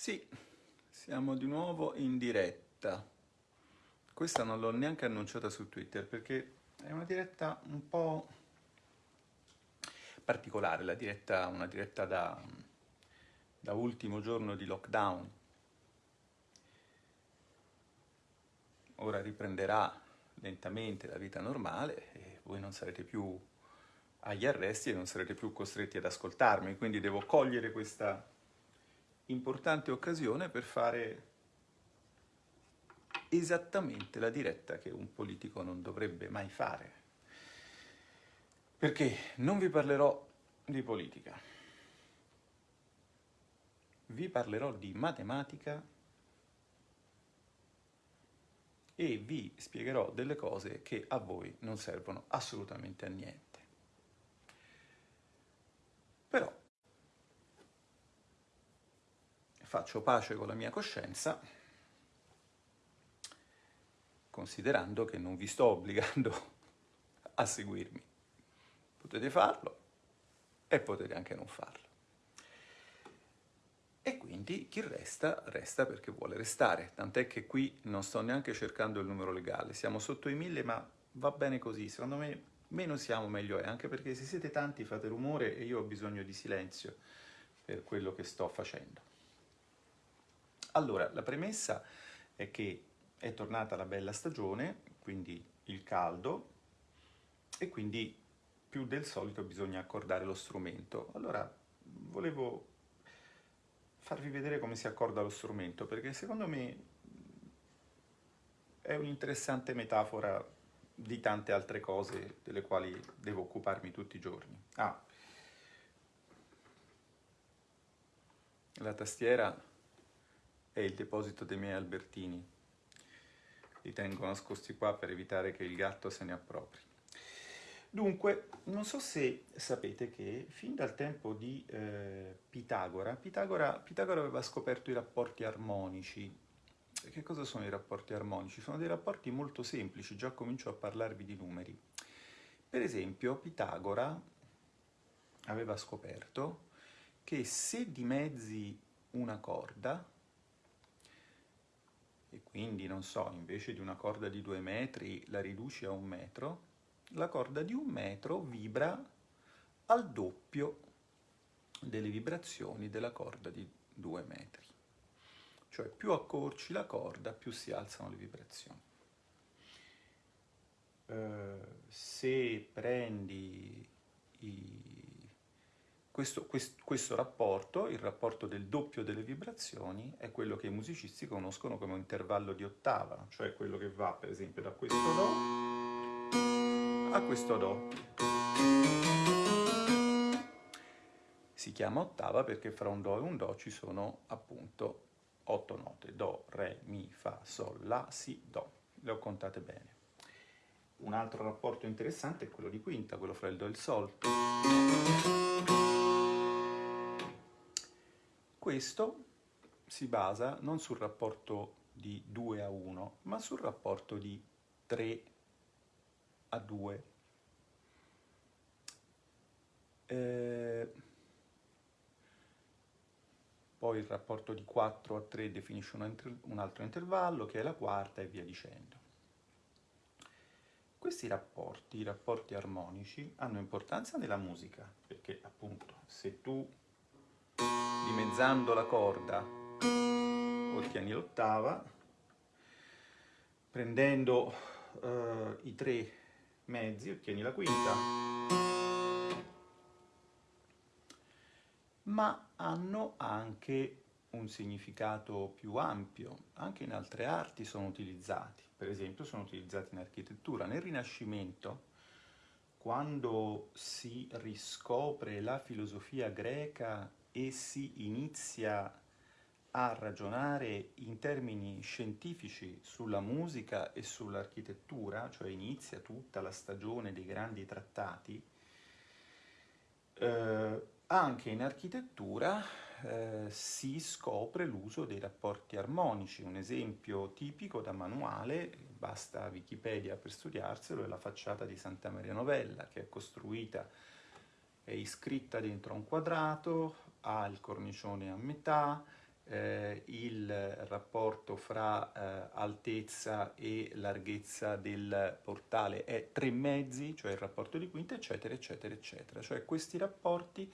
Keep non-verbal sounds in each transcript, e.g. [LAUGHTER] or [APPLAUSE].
Sì, siamo di nuovo in diretta. Questa non l'ho neanche annunciata su Twitter perché è una diretta un po' particolare, la diretta, una diretta da, da ultimo giorno di lockdown. Ora riprenderà lentamente la vita normale e voi non sarete più agli arresti e non sarete più costretti ad ascoltarmi, quindi devo cogliere questa importante occasione per fare esattamente la diretta che un politico non dovrebbe mai fare. Perché non vi parlerò di politica, vi parlerò di matematica e vi spiegherò delle cose che a voi non servono assolutamente a niente. Però faccio pace con la mia coscienza, considerando che non vi sto obbligando a seguirmi. Potete farlo e potete anche non farlo. E quindi chi resta, resta perché vuole restare, tant'è che qui non sto neanche cercando il numero legale, siamo sotto i mille ma va bene così, secondo me meno siamo meglio è, anche perché se siete tanti fate rumore e io ho bisogno di silenzio per quello che sto facendo. Allora, la premessa è che è tornata la bella stagione, quindi il caldo, e quindi più del solito bisogna accordare lo strumento. Allora, volevo farvi vedere come si accorda lo strumento, perché secondo me è un'interessante metafora di tante altre cose delle quali devo occuparmi tutti i giorni. Ah, la tastiera è il deposito dei miei albertini. Li tengo nascosti qua per evitare che il gatto se ne appropri. Dunque, non so se sapete che fin dal tempo di eh, Pitagora, Pitagora, Pitagora aveva scoperto i rapporti armonici. Che cosa sono i rapporti armonici? Sono dei rapporti molto semplici, già comincio a parlarvi di numeri. Per esempio, Pitagora aveva scoperto che se dimezzi una corda, e quindi, non so, invece di una corda di due metri la riduci a un metro, la corda di un metro vibra al doppio delle vibrazioni della corda di due metri. Cioè più accorci la corda, più si alzano le vibrazioni. Uh, se prendi questo, questo, questo, rapporto, il rapporto del doppio delle vibrazioni, è quello che i musicisti conoscono come un intervallo di ottava, cioè quello che va per esempio da questo Do a questo Do. Si chiama ottava perché fra un Do e un Do ci sono appunto otto note, Do, Re, Mi, Fa, Sol, La, Si, Do. Le ho contate bene. Un altro rapporto interessante è quello di quinta, quello fra il Do e il Sol. Questo si basa non sul rapporto di 2 a 1, ma sul rapporto di 3 a 2. Eh, poi il rapporto di 4 a 3 definisce un, un altro intervallo, che è la quarta, e via dicendo. Questi rapporti, i rapporti armonici, hanno importanza nella musica, perché appunto se tu dimezzando la corda. Ottieni l'ottava, prendendo uh, i tre mezzi ottieni la quinta, ma hanno anche un significato più ampio, anche in altre arti sono utilizzati, per esempio sono utilizzati in architettura. Nel Rinascimento, quando si riscopre la filosofia greca e si inizia a ragionare in termini scientifici sulla musica e sull'architettura, cioè inizia tutta la stagione dei grandi trattati, eh, anche in architettura eh, si scopre l'uso dei rapporti armonici. Un esempio tipico da manuale, basta Wikipedia per studiarselo, è la facciata di Santa Maria Novella, che è costruita, è iscritta dentro un quadrato, ha il cornicione a metà, eh, il rapporto fra eh, altezza e larghezza del portale è 3 mezzi, cioè il rapporto di quinta, eccetera, eccetera, eccetera. Cioè questi rapporti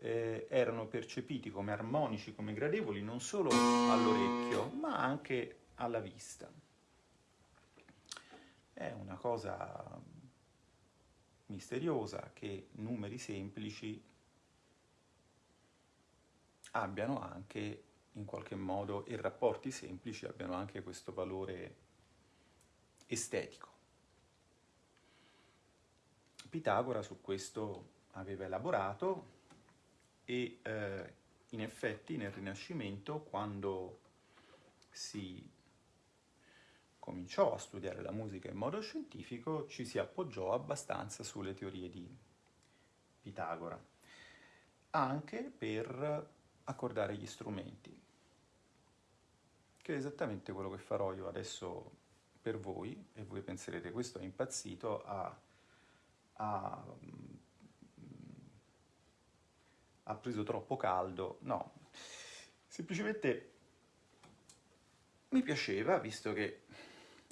eh, erano percepiti come armonici, come gradevoli, non solo all'orecchio, ma anche alla vista. È una cosa misteriosa che numeri semplici abbiano anche in qualche modo e rapporti semplici abbiano anche questo valore estetico. Pitagora su questo aveva elaborato e eh, in effetti nel Rinascimento quando si cominciò a studiare la musica in modo scientifico ci si appoggiò abbastanza sulle teorie di Pitagora, anche per accordare gli strumenti, che è esattamente quello che farò io adesso per voi, e voi penserete questo è impazzito, ha, ha, ha preso troppo caldo, no, semplicemente mi piaceva, visto che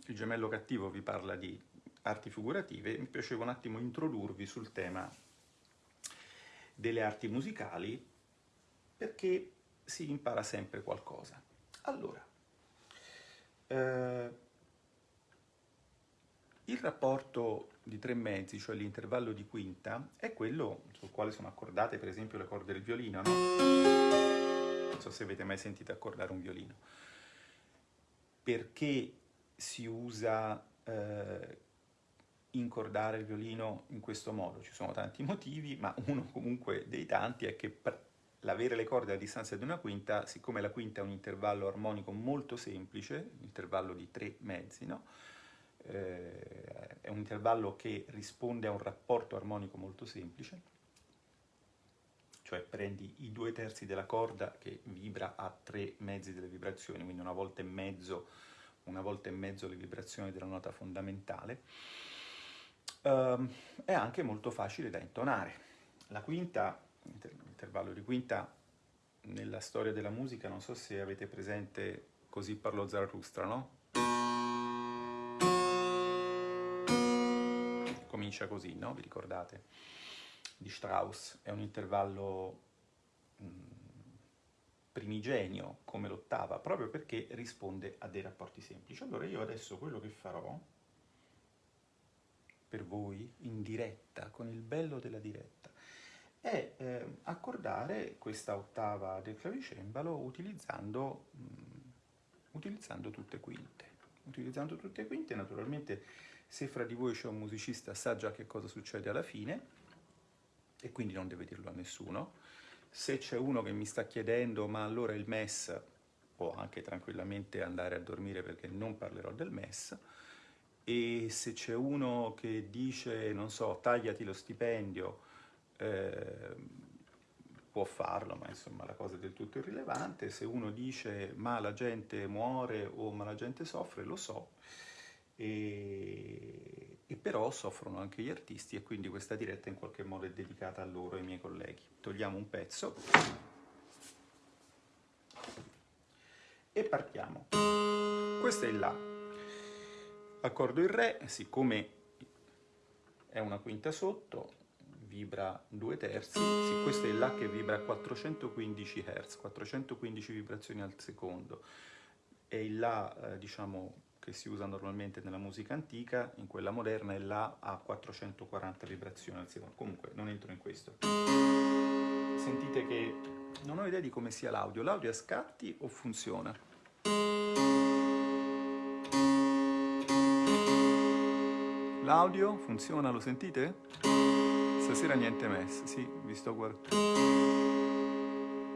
il gemello cattivo vi parla di arti figurative, mi piaceva un attimo introdurvi sul tema delle arti musicali perché si impara sempre qualcosa. Allora, eh, il rapporto di tre mezzi, cioè l'intervallo di quinta, è quello sul quale sono accordate per esempio le corde del violino, no? Non so se avete mai sentito accordare un violino. Perché si usa eh, incordare il violino in questo modo? Ci sono tanti motivi, ma uno comunque dei tanti è che l'avere le corde a distanza di una quinta, siccome la quinta è un intervallo armonico molto semplice, intervallo di tre mezzi, no? eh, è un intervallo che risponde a un rapporto armonico molto semplice, cioè prendi i due terzi della corda che vibra a tre mezzi delle vibrazioni, quindi una volta e mezzo, una volta e mezzo le vibrazioni della nota fondamentale, um, è anche molto facile da intonare. La quinta intervallo di quinta nella storia della musica, non so se avete presente Così parlò Zarathustra, no? Comincia così, no? Vi ricordate? Di Strauss, è un intervallo mh, primigenio come l'ottava, proprio perché risponde a dei rapporti semplici. Allora io adesso quello che farò per voi in diretta, con il bello della diretta, è eh, accordare questa ottava del clavicembalo utilizzando, mh, mm, utilizzando tutte quinte. Utilizzando tutte quinte, naturalmente se fra di voi c'è un musicista sa già che cosa succede alla fine e quindi non deve dirlo a nessuno. Se c'è uno che mi sta chiedendo ma allora il MES può anche tranquillamente andare a dormire perché non parlerò del MES e se c'è uno che dice, non so, tagliati lo stipendio eh, può farlo, ma insomma la cosa è del tutto irrilevante. Se uno dice ma la gente muore o ma la gente soffre, lo so, e, e però soffrono anche gli artisti e quindi questa diretta in qualche modo è dedicata a loro, ai miei colleghi. Togliamo un pezzo e partiamo. Questo è il La. Accordo il Re, siccome è una quinta sotto, vibra due terzi, sì, questo è il La che vibra a 415 Hz, 415 vibrazioni al secondo, e il La, eh, diciamo, che si usa normalmente nella musica antica, in quella moderna è La a 440 vibrazioni al secondo, comunque non entro in questo. Sentite che non ho idea di come sia l'audio, l'audio a scatti o funziona? L'audio funziona, lo sentite? Stasera niente mess, sì, vi sto guardando.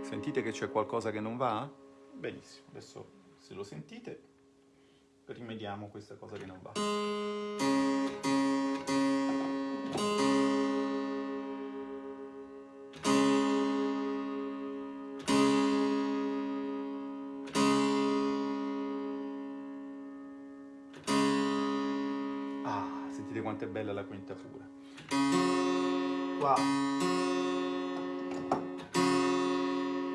Sentite che c'è qualcosa che non va? Benissimo, adesso se lo sentite rimediamo questa cosa che non va. Ah, sentite quanto è bella la quinta pura qua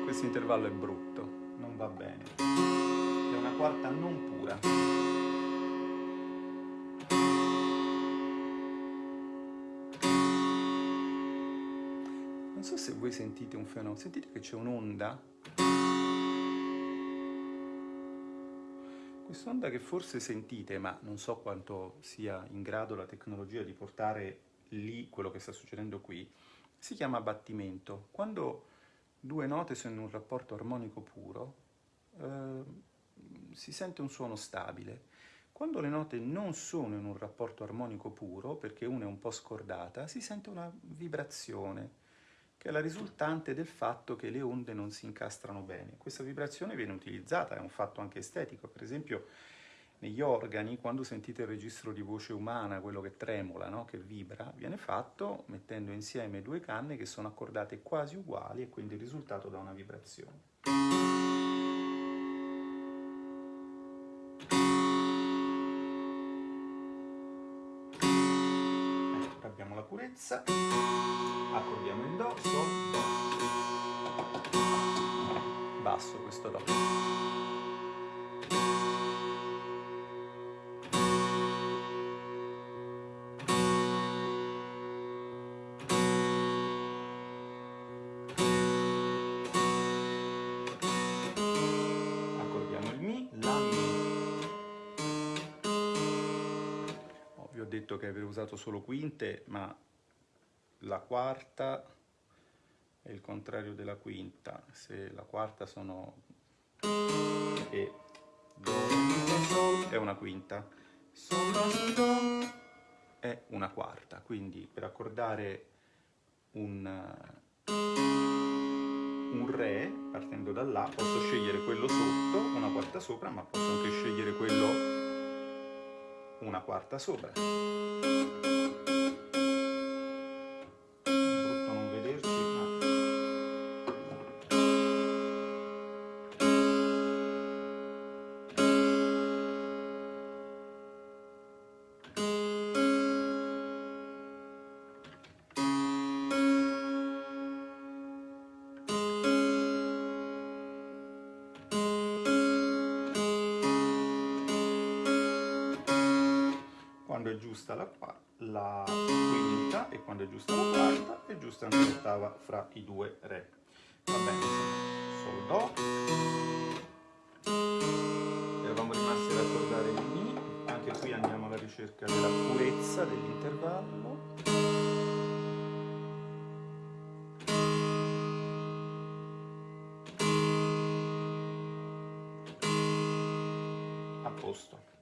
questo intervallo è brutto non va bene. È una quarta non pura. Non so se voi sentite un fenomeno, sentite che c'è un'onda? Quest'onda che forse sentite, ma non so quanto sia in grado la tecnologia di portare lì quello che sta succedendo qui, si chiama battimento. Quando due note sono in un rapporto armonico puro, eh, si sente un suono stabile. Quando le note non sono in un rapporto armonico puro, perché una è un po' scordata, si sente una vibrazione, che è la risultante del fatto che le onde non si incastrano bene. Questa vibrazione viene utilizzata, è un fatto anche estetico, per esempio negli organi, quando sentite il registro di voce umana, quello che tremola, no? che vibra, viene fatto mettendo insieme due canne che sono accordate quasi uguali e quindi il risultato dà una vibrazione. Ecco, abbiamo la purezza, accordiamo il Do, Sol, Do. Basso questo Do. Detto che avevo usato solo quinte, ma la quarta è il contrario della quinta. Se la quarta sono E, Do, è una quinta. Sol, Do è una quarta. Quindi per accordare un, un Re, partendo da là, posso scegliere quello sotto, una quarta sopra, ma posso anche scegliere quello una quarta sopra. Giusta la, la quinta e quando è giusta la quarta è giusta anche l'ottava fra i due re. Va bene, Sol, Do. Eravamo rimasti ad accordare il Mi, anche qui andiamo alla ricerca della purezza dell'intervallo. A posto.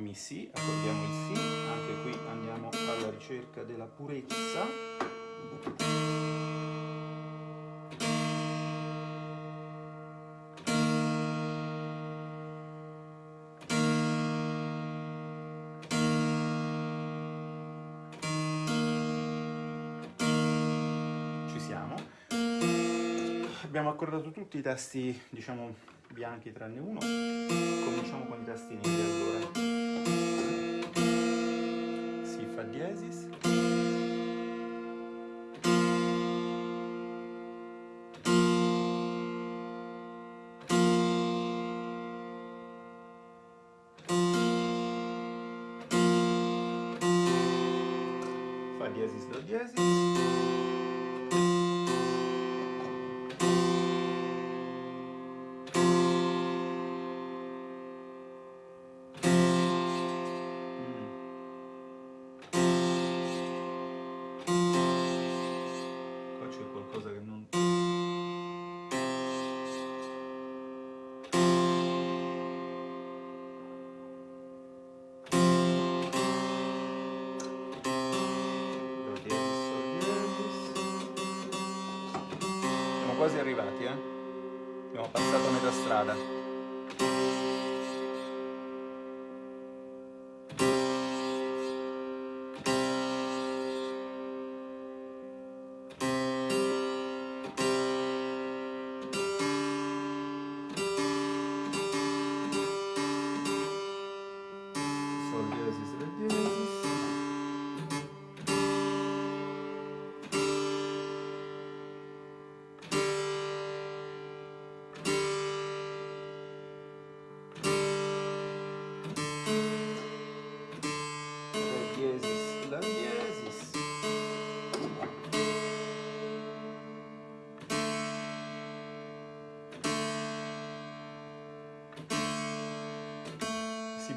Mi Si, accordiamo il Si, anche qui andiamo alla ricerca della purezza. Ci siamo. Abbiamo accordato tutti i tasti, diciamo, bianchi tranne uno. Cominciamo con i tasti neri allora. Diesis. Fa diesis, do diesis. Quasi arrivati, eh? Abbiamo passato metà strada.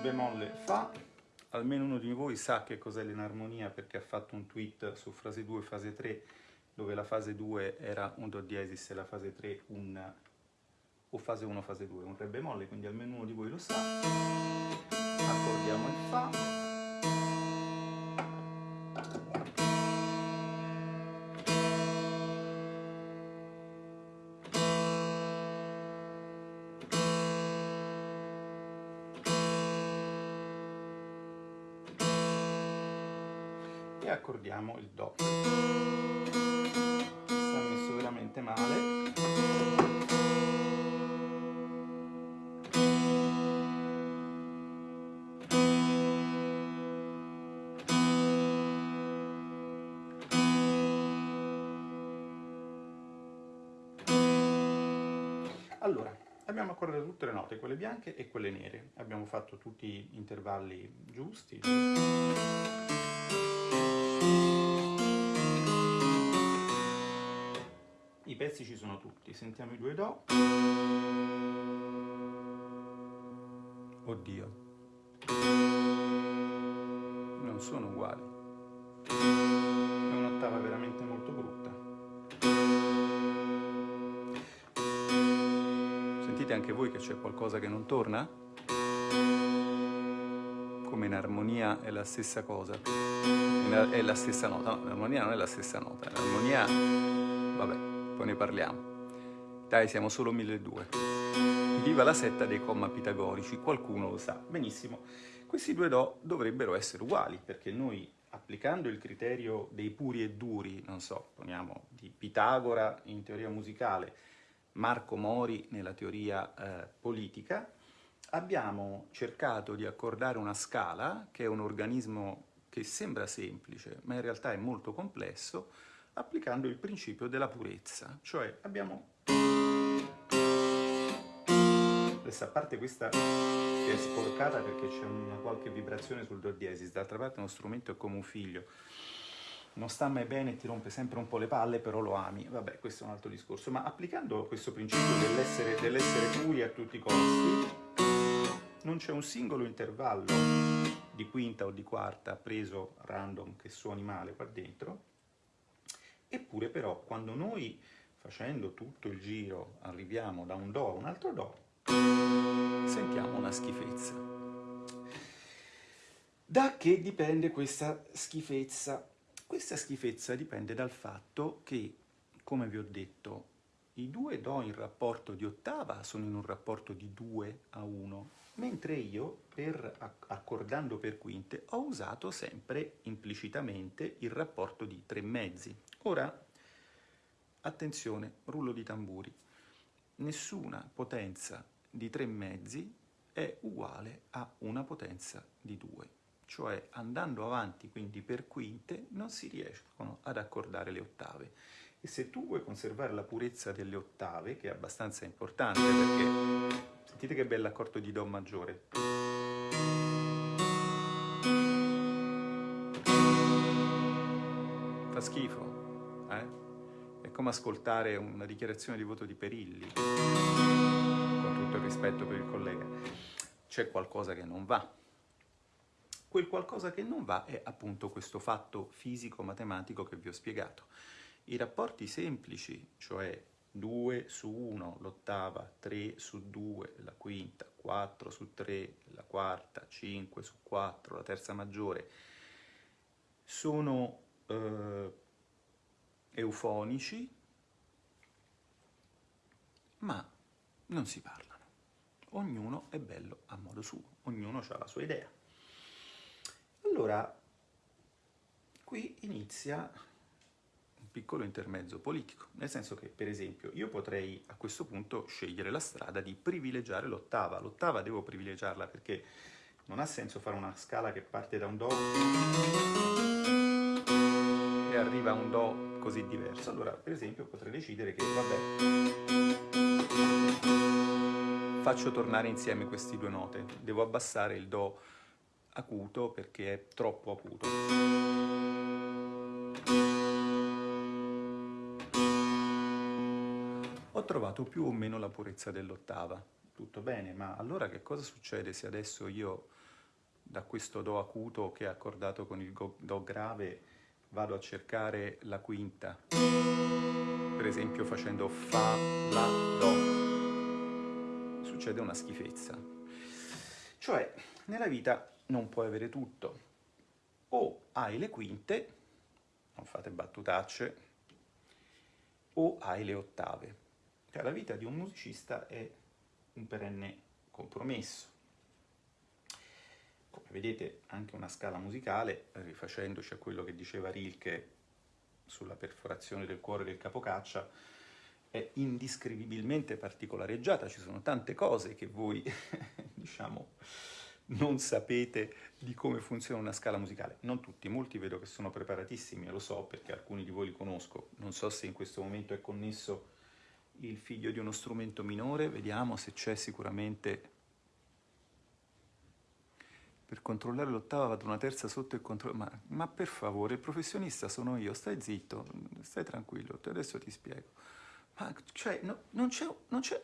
Bemolle Fa, almeno uno di voi sa che cos'è l'enarmonia perché ha fatto un tweet su fase 2 e fase 3 dove la fase 2 era un Do diesis e la fase 3 un o fase 1 fase 2, un Re bemolle, quindi almeno uno di voi lo sa. Accordiamo il Fa. E accordiamo il Do. Sta messo veramente male. Allora, abbiamo accordato tutte le note, quelle bianche e quelle nere. Abbiamo fatto tutti gli intervalli giusti. I pezzi ci sono tutti, sentiamo i due Do. Oddio. Non sono uguali. È un'ottava veramente molto brutta. Sentite anche voi che c'è qualcosa che non torna? Come in armonia è la stessa cosa. È la stessa nota. No, l'armonia non è la stessa nota. L'armonia... vabbè, poi ne parliamo. Dai, siamo solo 1200. Viva la setta dei comma pitagorici, qualcuno lo sa. Benissimo. Questi due Do dovrebbero essere uguali, perché noi applicando il criterio dei puri e duri, non so, poniamo di Pitagora in teoria musicale, Marco Mori nella teoria eh, politica, abbiamo cercato di accordare una scala, che è un organismo che sembra semplice, ma in realtà è molto complesso, applicando il principio della purezza. Cioè abbiamo... Adesso a parte questa che è sporcata perché c'è una qualche vibrazione sul do diesis, d'altra parte uno strumento è come un figlio, non sta mai bene ti rompe sempre un po' le palle, però lo ami. Vabbè, questo è un altro discorso. Ma applicando questo principio dell'essere dell puri a tutti i costi, non c'è un singolo intervallo di quinta o di quarta preso random che suoni male qua dentro, eppure però quando noi facendo tutto il giro arriviamo da un Do a un altro Do, sentiamo una schifezza. Da che dipende questa schifezza? Questa schifezza dipende dal fatto che, come vi ho detto, i due Do in rapporto di ottava sono in un rapporto di 2 a 1, mentre io, per, accordando per quinte, ho usato sempre implicitamente il rapporto di 3 mezzi. Ora, attenzione, rullo di tamburi, nessuna potenza di 3 mezzi è uguale a una potenza di 2 cioè andando avanti quindi per quinte non si riescono ad accordare le ottave. E se tu vuoi conservare la purezza delle ottave, che è abbastanza importante perché sentite che bell'accordo di Do maggiore. Fa schifo, eh? È come ascoltare una dichiarazione di voto di Perilli, con tutto il rispetto per il collega. C'è qualcosa che non va Quel qualcosa che non va è appunto questo fatto fisico-matematico che vi ho spiegato. I rapporti semplici, cioè 2 su 1 l'ottava, 3 su 2 la quinta, 4 su 3 la quarta, 5 su 4 la terza maggiore, sono eh, eufonici, ma non si parlano. Ognuno è bello a modo suo, ognuno ha la sua idea. Allora, qui inizia piccolo intermezzo politico, nel senso che, per esempio, io potrei a questo punto scegliere la strada di privilegiare l'ottava. L'ottava devo privilegiarla perché non ha senso fare una scala che parte da un Do e arriva a un Do così diverso. Allora, per esempio, potrei decidere che, vabbè, faccio tornare insieme queste due note. Devo abbassare il Do acuto perché è troppo acuto. Trovato più o meno la purezza dell'ottava, tutto bene, ma allora che cosa succede se adesso io da questo Do acuto che è accordato con il Do grave vado a cercare la quinta, per esempio facendo Fa, La, Do, succede una schifezza. Cioè, nella vita non puoi avere tutto. O hai le quinte, non fate battutacce, o hai le ottave. Cioè, la vita di un musicista è un perenne compromesso. Come vedete anche una scala musicale, rifacendoci a quello che diceva Rilke sulla perforazione del cuore del capocaccia, è indiscrivibilmente particolareggiata, ci sono tante cose che voi, [LAUGHS] diciamo, non sapete di come funziona una scala musicale. Non tutti, molti vedo che sono preparatissimi, lo so perché alcuni di voi li conosco. Non so se in questo momento è connesso il figlio di uno strumento minore, vediamo se c'è sicuramente... Per controllare l'ottava vado una terza sotto il controllo... Ma, ma per favore, il professionista sono io, stai zitto, stai tranquillo, adesso ti spiego. Ma cioè, no, non c'è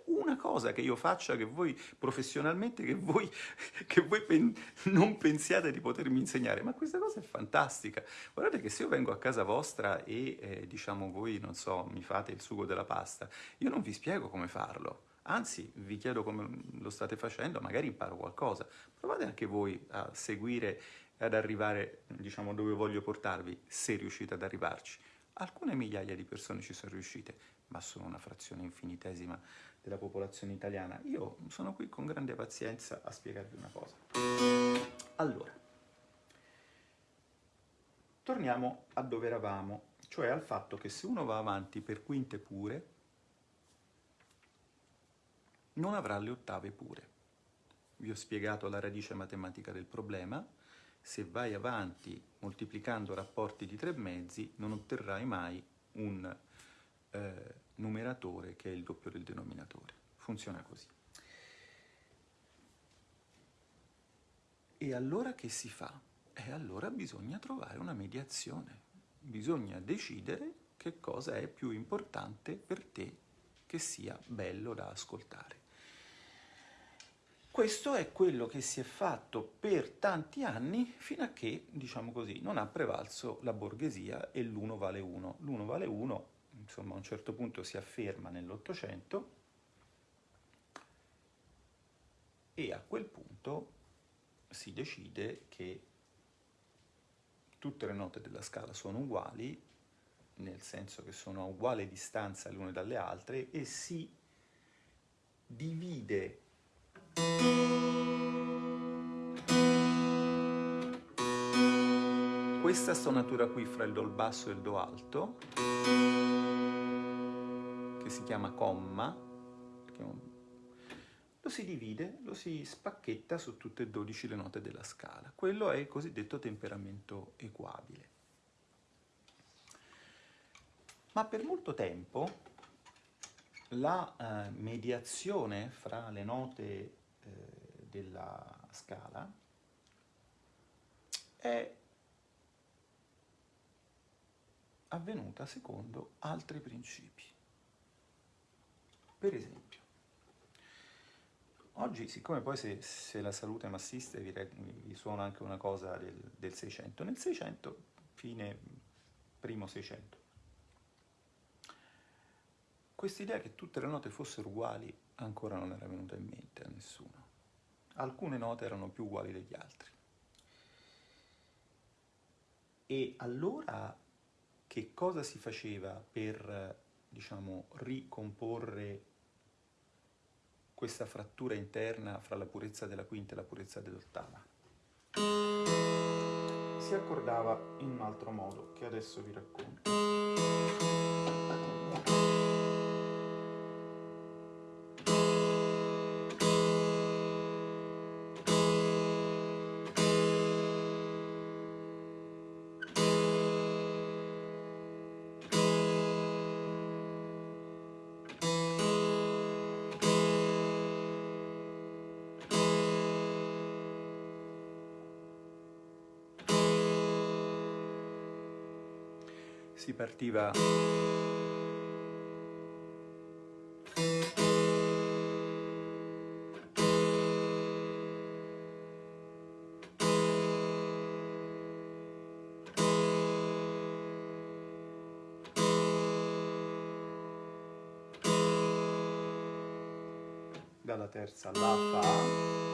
una cosa che io faccia che voi professionalmente, che voi, [LAUGHS] che voi pen, non pensiate di potermi insegnare, ma questa cosa è fantastica. Guardate che se io vengo a casa vostra e eh, diciamo voi, non so, mi fate il sugo della pasta, io non vi spiego come farlo. Anzi, vi chiedo come lo state facendo, magari imparo qualcosa. Provate anche voi a seguire ad arrivare, diciamo, dove voglio portarvi, se riuscite ad arrivarci. Alcune migliaia di persone ci sono riuscite, ma sono una frazione infinitesima della popolazione italiana. Io sono qui con grande pazienza a spiegarvi una cosa. Allora, torniamo a dove eravamo, cioè al fatto che se uno va avanti per quinte pure, non avrà le ottave pure. Vi ho spiegato la radice matematica del problema, se vai avanti moltiplicando rapporti di tre mezzi non otterrai mai un eh, numeratore che è il doppio del denominatore. Funziona così. E allora che si fa? E allora bisogna trovare una mediazione, bisogna decidere che cosa è più importante per te che sia bello da ascoltare. Questo è quello che si è fatto per tanti anni fino a che, diciamo così, non ha prevalso la borghesia e l'uno vale uno. L'uno vale uno, insomma, a un certo punto si afferma nell'Ottocento e a quel punto si decide che tutte le note della scala sono uguali, nel senso che sono a uguale distanza le une dalle altre, e si divide questa stonatura qui fra il Do basso e il Do alto, che si chiama comma, lo si divide, lo si spacchetta su tutte e 12 le note della scala. Quello è il cosiddetto temperamento equabile. Ma per molto tempo la eh, mediazione fra le note eh, della scala è avvenuta secondo altri principi. Per esempio, oggi, siccome poi se, se la salute massista vi, vi, suona anche una cosa del, 600, nel 600, fine primo 600, quest'idea che tutte le note fossero uguali ancora non era venuta in mente a nessuno. Alcune note erano più uguali degli altri. E allora che cosa si faceva per, diciamo, ricomporre questa frattura interna fra la purezza della quinta e la purezza dell'ottava? Si accordava in un altro modo, che adesso vi racconto. si partiva. Dalla terza alla fa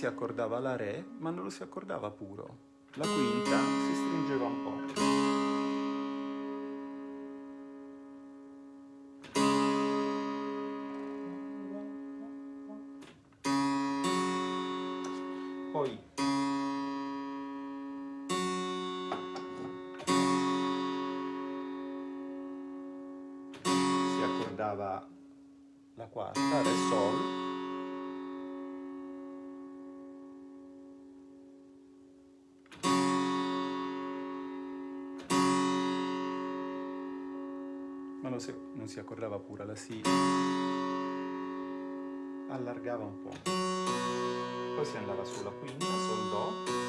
si accordava la Re, ma non lo si accordava puro. La quinta si stringeva un po'. dava la quarta, Re Sol, ma non si, non si accordava pure la Si, allargava un po', poi si andava sulla quinta, Sol Do,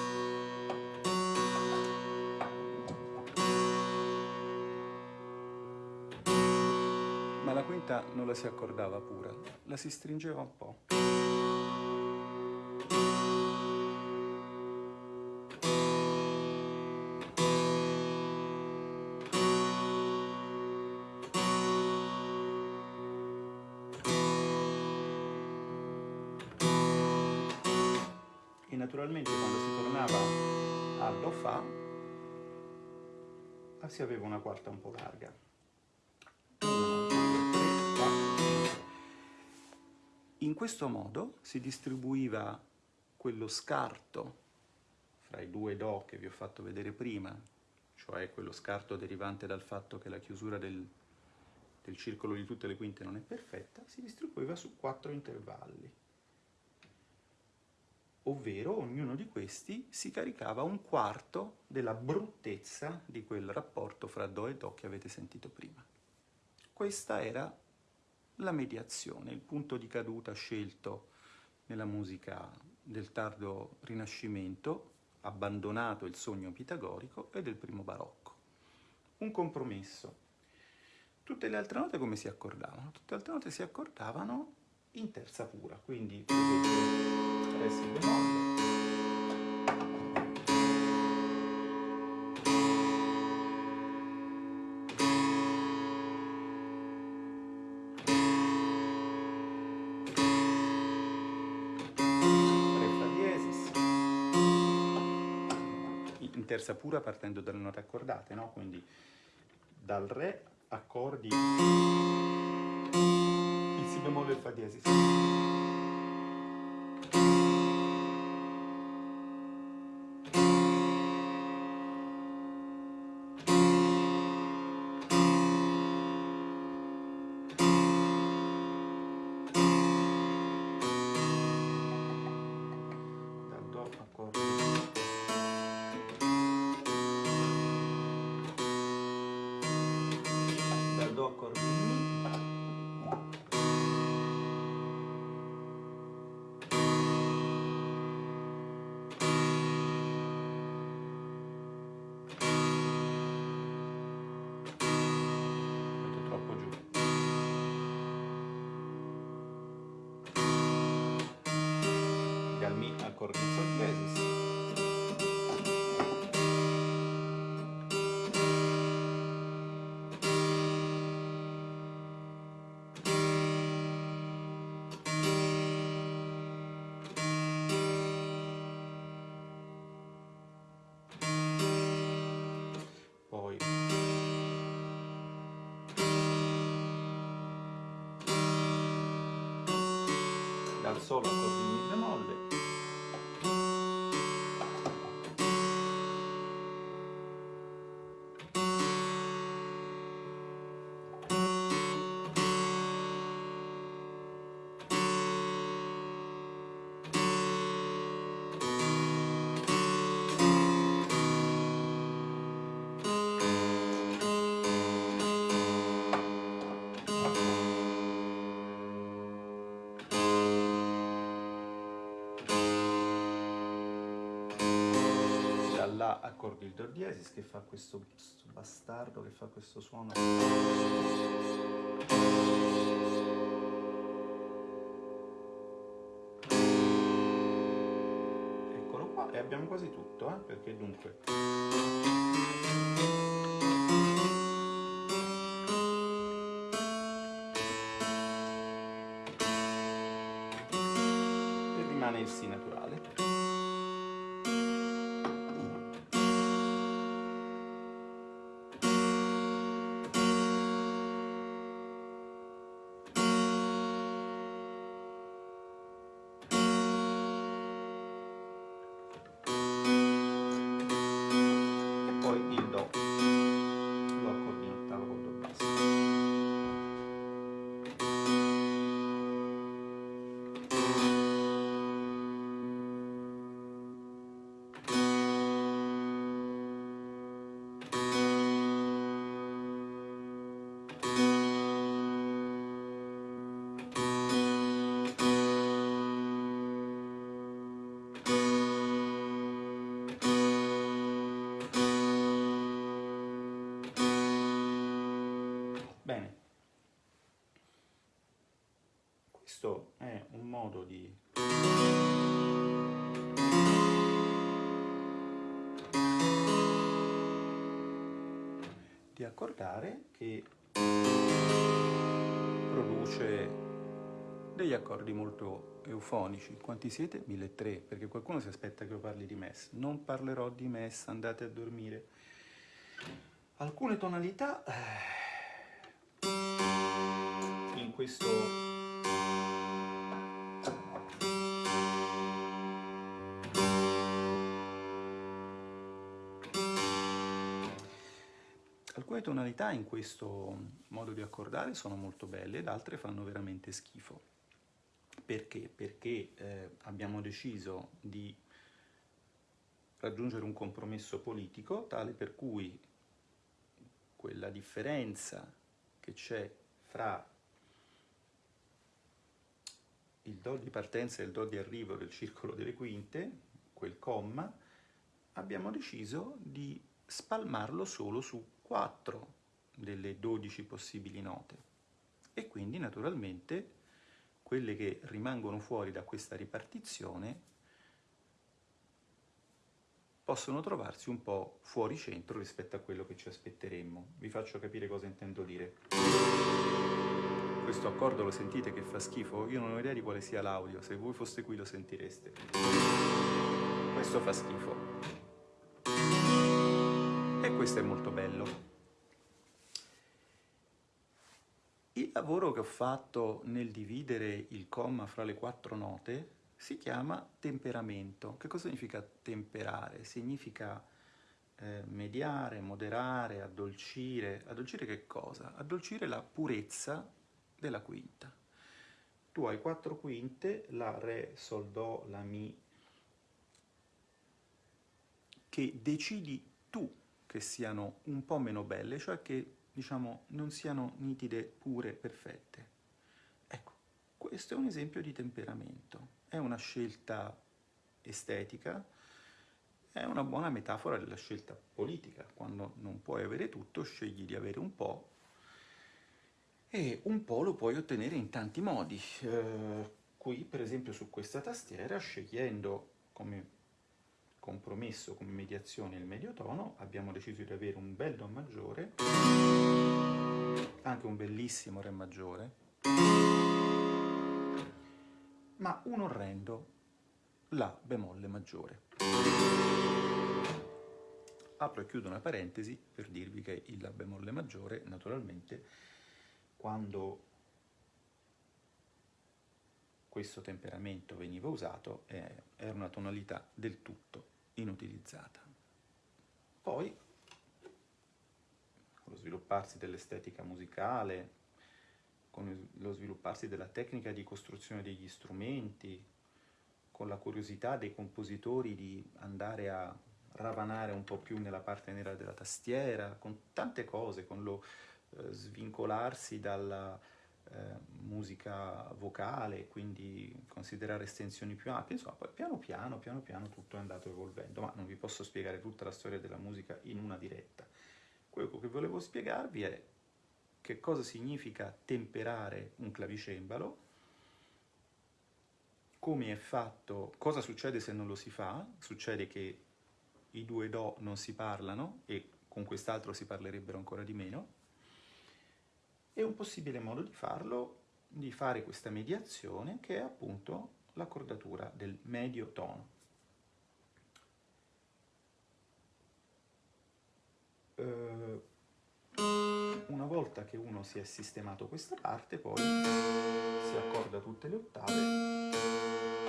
la quinta non la si accordava pura, la si stringeva un po'. Si aveva una quarta un po' larga. In questo modo si distribuiva quello scarto fra i due Do che vi ho fatto vedere prima, cioè quello scarto derivante dal fatto che la chiusura del, del circolo di tutte le quinte non è perfetta, si distribuiva su quattro intervalli, ovvero ognuno di questi si caricava un quarto della bruttezza di quel rapporto fra Do e Do che avete sentito prima. Questa era la mediazione, il punto di caduta scelto nella musica del tardo Rinascimento, abbandonato il sogno pitagorico e del primo barocco. Un compromesso. Tutte le altre note come si accordavano? Tutte le altre note si accordavano in terza pura, quindi Re si bemolle, terza pura partendo dalle note accordate, no? Quindi dal Re accordi il Si bemolle e il Fa diesis. Solo così accordi il Do diesis che fa questo, questo bastardo che fa questo suono eccolo qua e abbiamo quasi tutto, eh? perché dunque... E rimane il Si naturale. Di di accordare che produce degli accordi molto eufonici. Quanti siete? 1003, perché qualcuno si aspetta che io parli di MES. Non parlerò di MES, andate a dormire. Alcune tonalità eh, in questo Alcune tonalità in questo modo di accordare sono molto belle ed altre fanno veramente schifo. Perché? Perché eh, abbiamo deciso di raggiungere un compromesso politico tale per cui quella differenza che c'è fra il Do di partenza e il Do di arrivo del circolo delle quinte, quel comma, abbiamo deciso di spalmarlo solo su 4 delle 12 possibili note e quindi naturalmente quelle che rimangono fuori da questa ripartizione possono trovarsi un po' fuori centro rispetto a quello che ci aspetteremmo. Vi faccio capire cosa intendo dire. Questo accordo lo sentite che fa schifo? Io non ho idea di quale sia l'audio, se voi foste qui lo sentireste. Questo fa schifo questo è molto bello. Il lavoro che ho fatto nel dividere il comma fra le quattro note si chiama temperamento. Che cosa significa temperare? Significa eh, mediare, moderare, addolcire. Addolcire che cosa? Addolcire la purezza della quinta. Tu hai quattro quinte, la Re, Sol, Do, La, Mi, che decidi tu che siano un po' meno belle, cioè che diciamo non siano nitide, pure, perfette. Ecco, questo è un esempio di temperamento, è una scelta estetica, è una buona metafora della scelta politica, quando non puoi avere tutto scegli di avere un po' e un po' lo puoi ottenere in tanti modi. Eh, qui per esempio su questa tastiera scegliendo come compromesso come mediazione il medio tono, abbiamo deciso di avere un bel Do maggiore, anche un bellissimo Re maggiore, ma un orrendo La bemolle maggiore. Apro e chiudo una parentesi per dirvi che il La bemolle maggiore, naturalmente, quando questo temperamento veniva usato, eh, era una tonalità del tutto inutilizzata. Poi, con lo svilupparsi dell'estetica musicale, con lo svilupparsi della tecnica di costruzione degli strumenti, con la curiosità dei compositori di andare a ravanare un po' più nella parte nera della tastiera, con tante cose, con lo eh, svincolarsi dalla musica vocale, quindi considerare estensioni più ampie, insomma, poi piano piano, piano piano tutto è andato evolvendo, ma non vi posso spiegare tutta la storia della musica in una diretta. Quello che volevo spiegarvi è che cosa significa temperare un clavicembalo, come è fatto, cosa succede se non lo si fa? Succede che i due Do non si parlano e con quest'altro si parlerebbero ancora di meno. E un possibile modo di farlo, di fare questa mediazione, che è appunto l'accordatura del medio tono. Uh, una volta che uno si è sistemato questa parte, poi si accorda tutte le ottave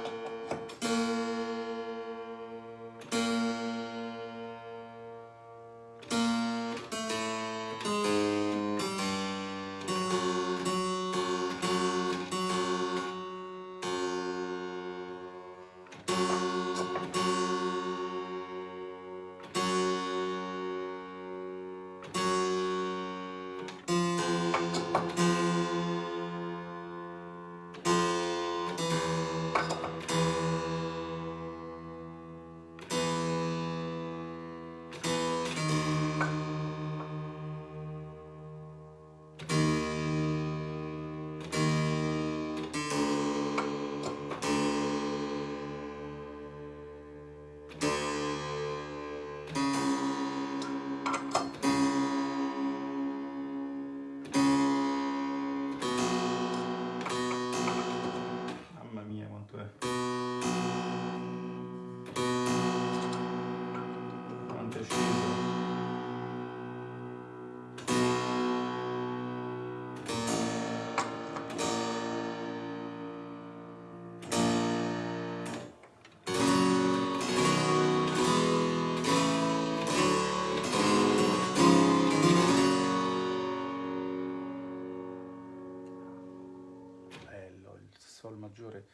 Sol maggiore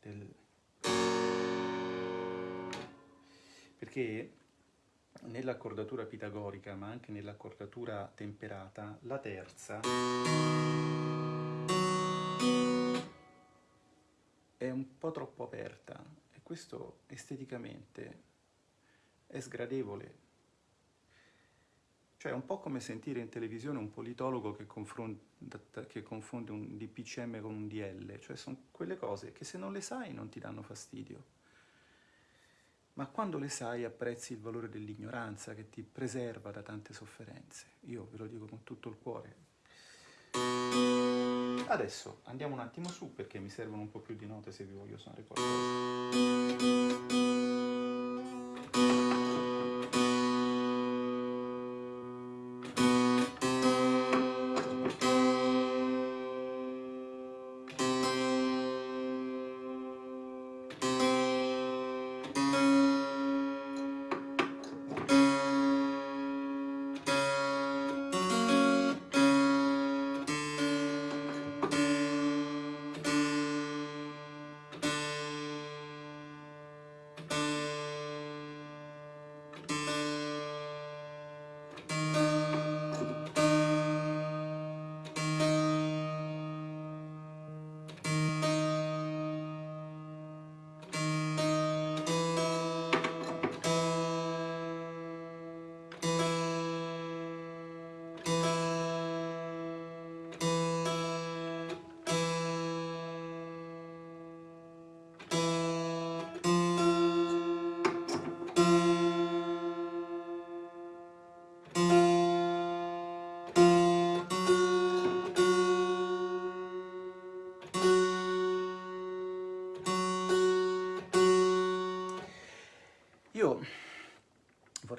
del... perché nell'accordatura pitagorica, ma anche nell'accordatura temperata, la terza è un po' troppo aperta e questo esteticamente è sgradevole. Cioè è un po' come sentire in televisione un politologo che, che confonde un DPCM con un DL, cioè sono quelle cose che se non le sai non ti danno fastidio, ma quando le sai apprezzi il valore dell'ignoranza che ti preserva da tante sofferenze. Io ve lo dico con tutto il cuore. Adesso andiamo un attimo su perché mi servono un po' più di note se vi voglio suonare qualcosa.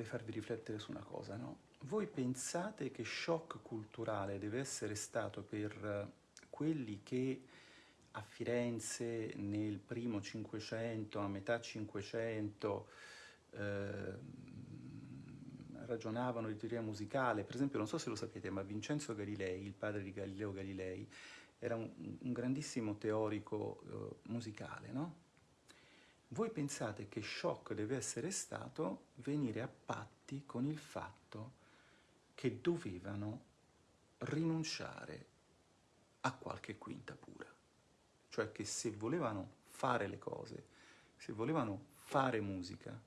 Farvi riflettere su una cosa, no? Voi pensate che shock culturale deve essere stato per eh, quelli che a Firenze nel primo Cinquecento, a metà Cinquecento, eh, ragionavano di teoria musicale, per esempio non so se lo sapete, ma Vincenzo Galilei, il padre di Galileo Galilei, era un, un grandissimo teorico eh, musicale, no? Voi pensate che shock deve essere stato venire a patti con il fatto che dovevano rinunciare a qualche quinta pura. Cioè che se volevano fare le cose, se volevano fare musica,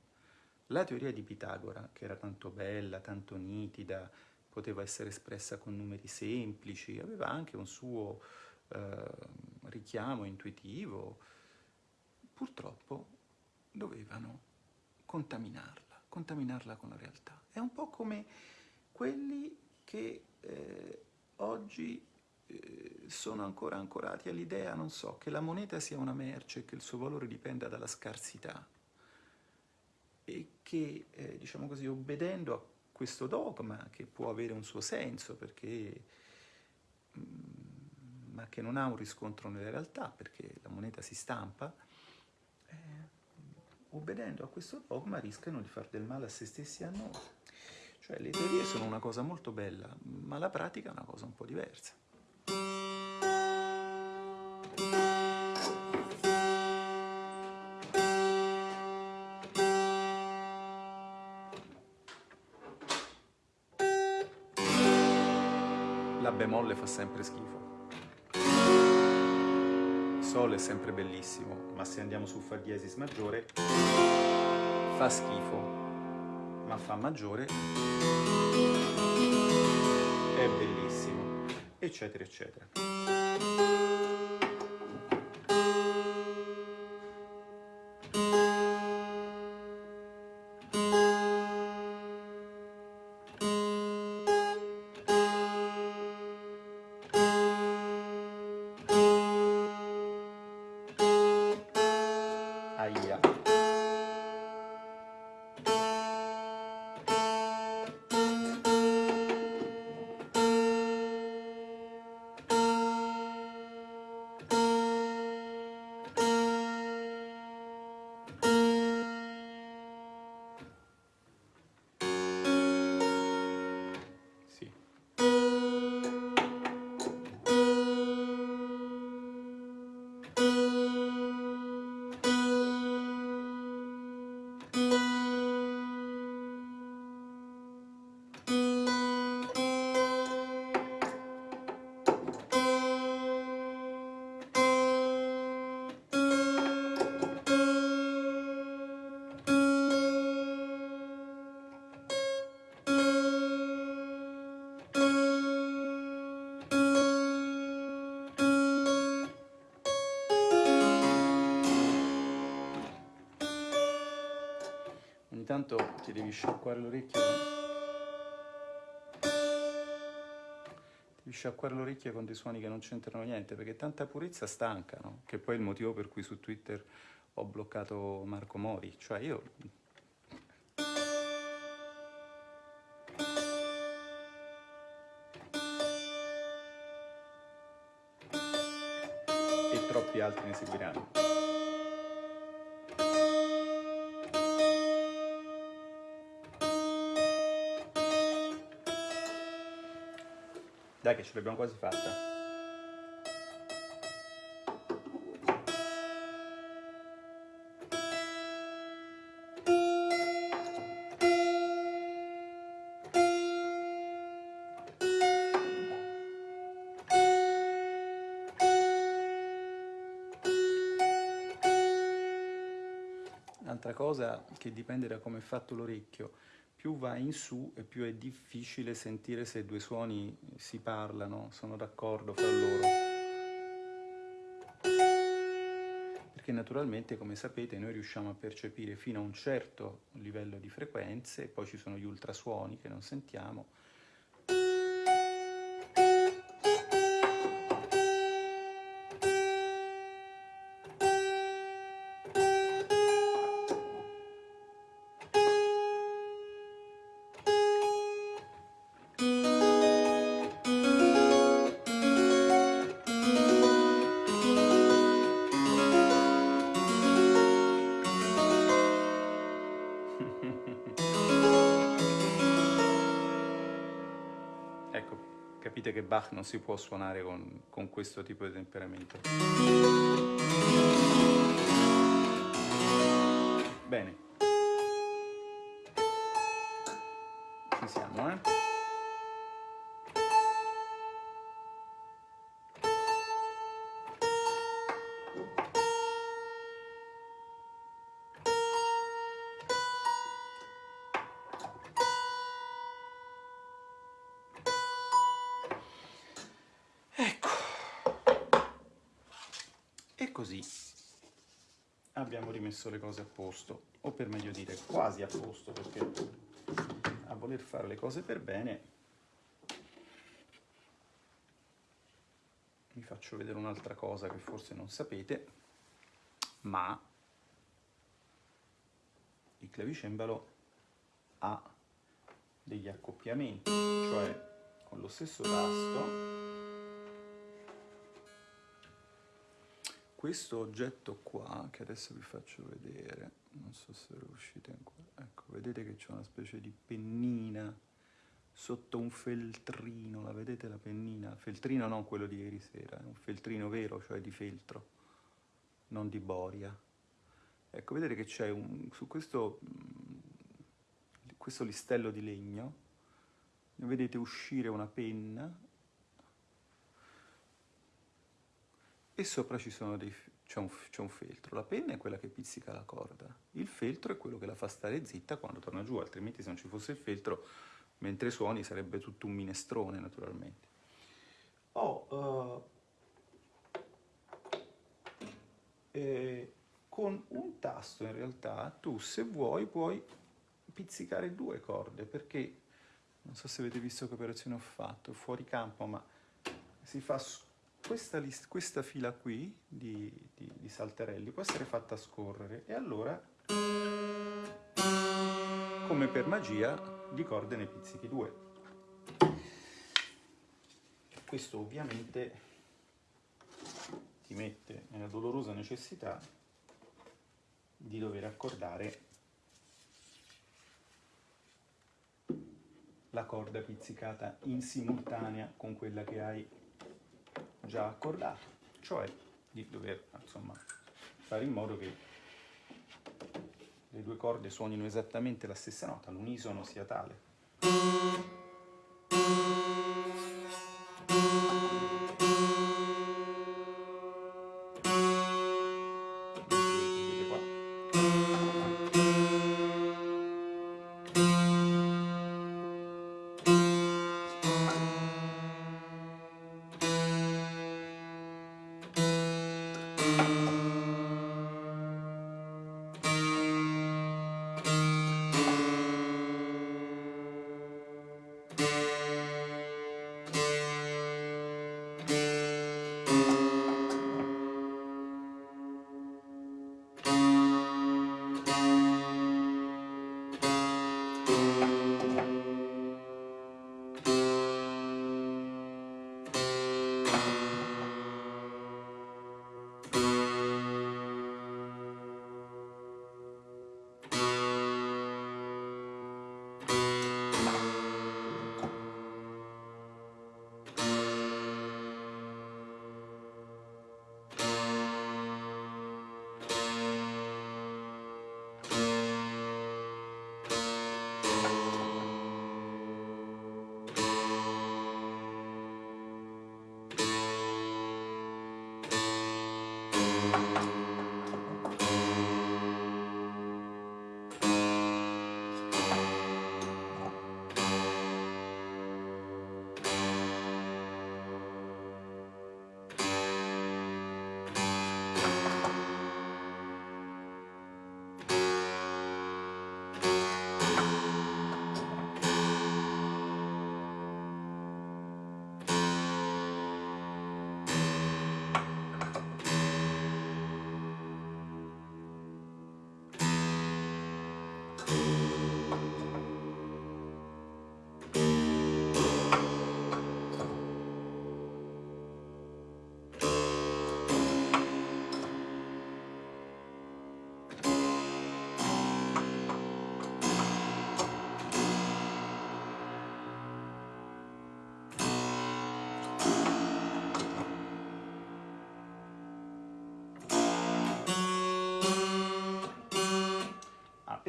la teoria di Pitagora, che era tanto bella, tanto nitida, poteva essere espressa con numeri semplici, aveva anche un suo eh, richiamo intuitivo, purtroppo dovevano contaminarla, contaminarla con la realtà. È un po' come quelli che eh, oggi eh, sono ancora ancorati all'idea, non so, che la moneta sia una merce e che il suo valore dipenda dalla scarsità e che, eh, diciamo così, obbedendo a questo dogma, che può avere un suo senso, perché, mh, mm, ma che non ha un riscontro nella realtà, perché la moneta si stampa, obbedendo a questo dogma rischiano di far del male a se stessi e a noi. Cioè le teorie sono una cosa molto bella, ma la pratica è una cosa un po' diversa. La bemolle fa sempre schifo. Sol è sempre bellissimo, ma se andiamo su Fa diesis maggiore fa schifo ma fa maggiore è bellissimo, eccetera, eccetera. Intanto ti devi sciacquare l'orecchio devi sciacquare l'orecchio con dei suoni che non c'entrano niente perché tanta purezza stanca no? che poi è il motivo per cui su Twitter ho bloccato Marco Mori. Cioè io e troppi altri ne seguiranno Dai che ce l'abbiamo quasi fatta. Un'altra cosa che dipende da come è fatto l'orecchio, più va in su e più è difficile sentire se due suoni si parlano, sono d'accordo fra loro. Perché naturalmente, come sapete, noi riusciamo a percepire fino a un certo livello di frequenze, poi ci sono gli ultrasuoni che non sentiamo, Bach non si può suonare con, con questo tipo di temperamento. Bene. Ci siamo, eh? Così. abbiamo rimesso le cose a posto, o per meglio dire quasi a posto, perché a voler fare le cose per bene vi faccio vedere un'altra cosa che forse non sapete, ma il clavicembalo ha degli accoppiamenti, cioè con lo stesso tasto questo oggetto qua, che adesso vi faccio vedere, non so se riuscite ancora, ecco, vedete che c'è una specie di pennina sotto un feltrino, la vedete la pennina? Feltrino non quello di ieri sera, è un feltrino vero, cioè di feltro, non di boria. Ecco, vedete che c'è su questo, questo listello di legno, vedete uscire una penna e sopra c'è un, un, feltro. La penna è quella che pizzica la corda, il feltro è quello che la fa stare zitta quando torna giù, altrimenti se non ci fosse il feltro mentre suoni sarebbe tutto un minestrone naturalmente. Oh, uh, eh, con un tasto in realtà tu se vuoi puoi pizzicare due corde perché non so se avete visto che operazione ho fatto fuori campo ma si fa questa, questa fila qui di, di, di salterelli può essere fatta scorrere e allora come per magia di corde ne pizzichi due. Questo ovviamente ti mette nella dolorosa necessità di dover accordare la corda pizzicata in simultanea con quella che hai già accordato, cioè di dover insomma, fare in modo che le due corde suonino esattamente la stessa nota, l'unisono sia tale.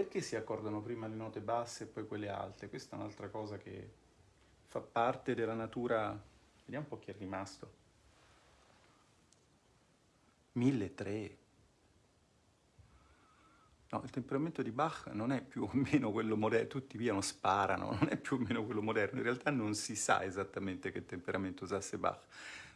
Perché si accordano prima le note basse e poi quelle alte? Questa è un'altra cosa che fa parte della natura... Vediamo un po' chi è rimasto. 1003. No, il temperamento di Bach non è più o meno quello moderno, tutti via non sparano, non è più o meno quello moderno, in realtà non si sa esattamente che temperamento usasse Bach.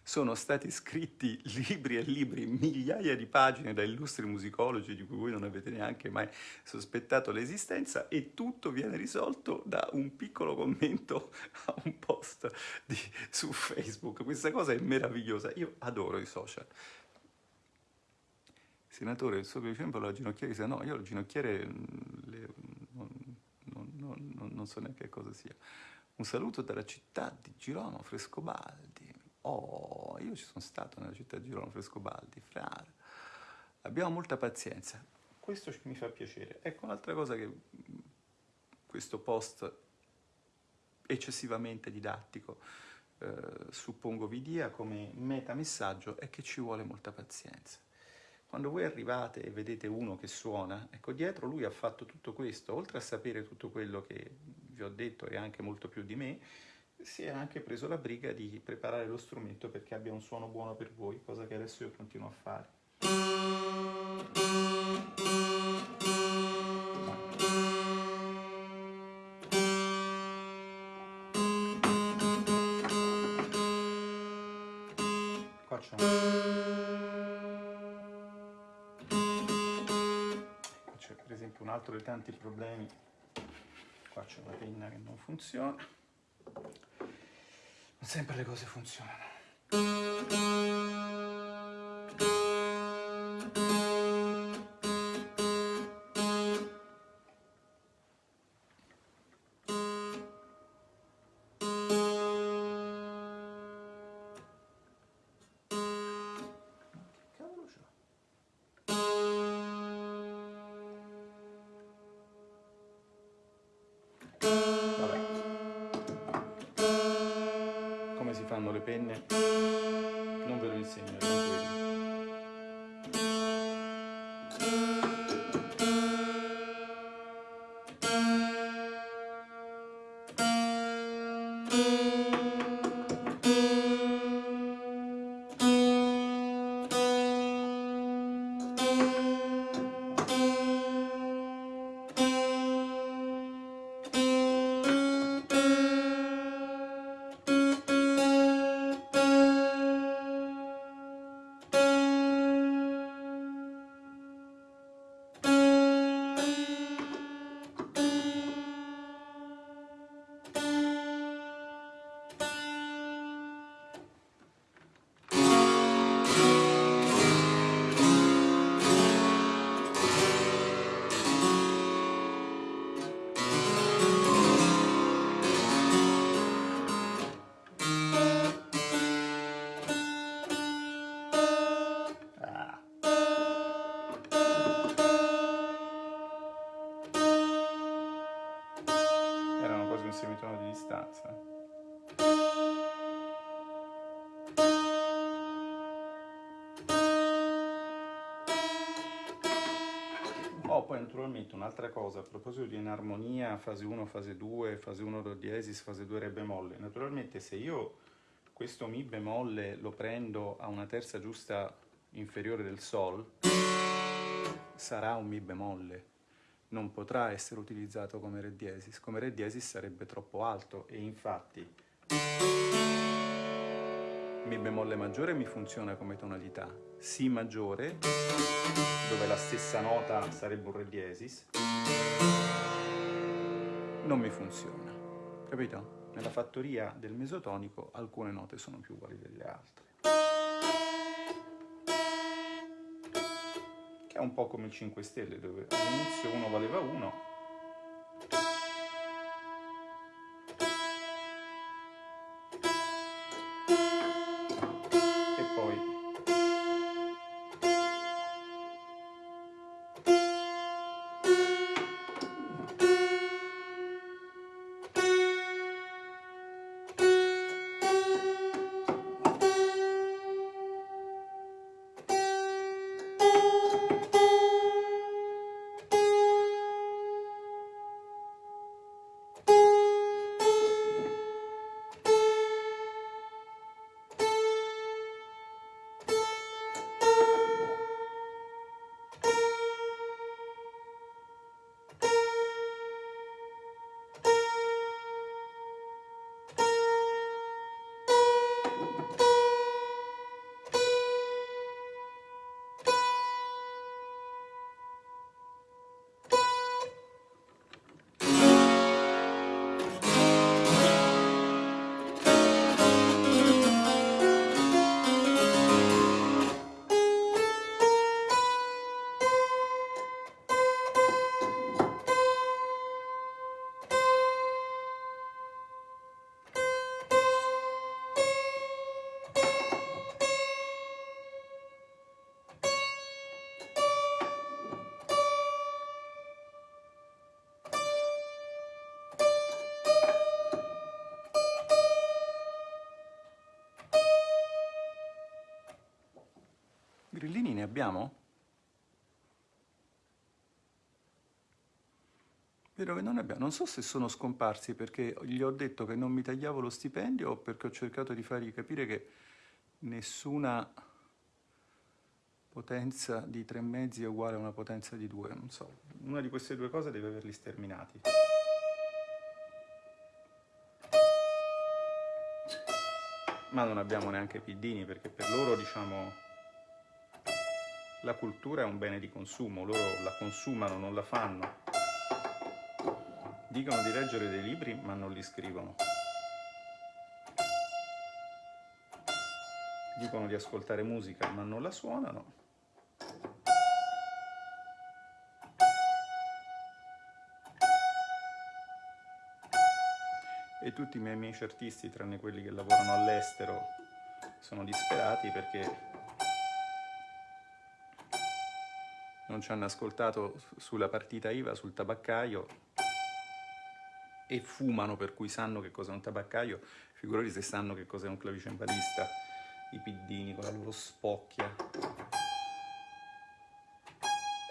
Sono stati scritti [LAUGHS] libri e libri, migliaia di pagine da illustri musicologi di cui voi non avete neanche mai sospettato l'esistenza e tutto viene risolto da un piccolo commento [LAUGHS] a un post di, su Facebook. Questa cosa è meravigliosa, io adoro i social. Senatore, il suo esempio la ginocchiere dice no, io il ginocchiere mm, le, non, non, non, non so neanche cosa sia. Un saluto dalla città di Girolamo Frescobaldi. Oh, io ci sono stato nella città di Girolamo Frescobaldi, frare. Abbiamo molta pazienza. Questo mi fa piacere. Ecco un'altra cosa che questo post eccessivamente didattico eh, suppongo vi dia come metamessaggio è che ci vuole molta pazienza. Quando voi arrivate e vedete uno che suona, ecco, dietro lui ha fatto tutto questo, oltre a sapere tutto quello che vi ho detto e anche molto più di me, si è anche preso la briga di preparare lo strumento perché abbia un suono buono per voi, cosa che adesso io continuo a fare. Qua c'è per esempio un altro dei tanti problemi, qua c'è una penna che non funziona sempre le cose funzionano. Naturalmente un'altra cosa, a proposito di enarmonia, fase 1, fase 2, fase 1 do diesis, fase 2 re bemolle, naturalmente se io questo mi bemolle lo prendo a una terza giusta inferiore del sol, sarà un mi bemolle, non potrà essere utilizzato come re diesis, come re diesis sarebbe troppo alto. E infatti mi bemolle maggiore mi funziona come tonalità, Si maggiore, dove la stessa nota sarebbe un Re diesis, non mi funziona, capito? Nella fattoria del mesotonico alcune note sono più uguali delle altre. Che è un po' come il 5 stelle, dove all'inizio uno valeva 1, abbiamo? Vedo che non abbiamo. Non so se sono scomparsi perché gli ho detto che non mi tagliavo lo stipendio o perché ho cercato di fargli capire che nessuna potenza di tre mezzi è uguale a una potenza di due. Non so, una di queste due cose deve averli sterminati. Ma non abbiamo neanche piddini perché per loro, diciamo la cultura è un bene di consumo, loro la consumano, non la fanno. Dicono di leggere dei libri, ma non li scrivono. Dicono di ascoltare musica, ma non la suonano. E tutti i miei amici artisti, tranne quelli che lavorano all'estero, sono disperati perché non ci hanno ascoltato sulla partita IVA, sul tabaccaio e fumano per cui sanno che cos'è un tabaccaio, figurati se sanno che cos'è un clavicembalista, i piddini con la loro spocchia.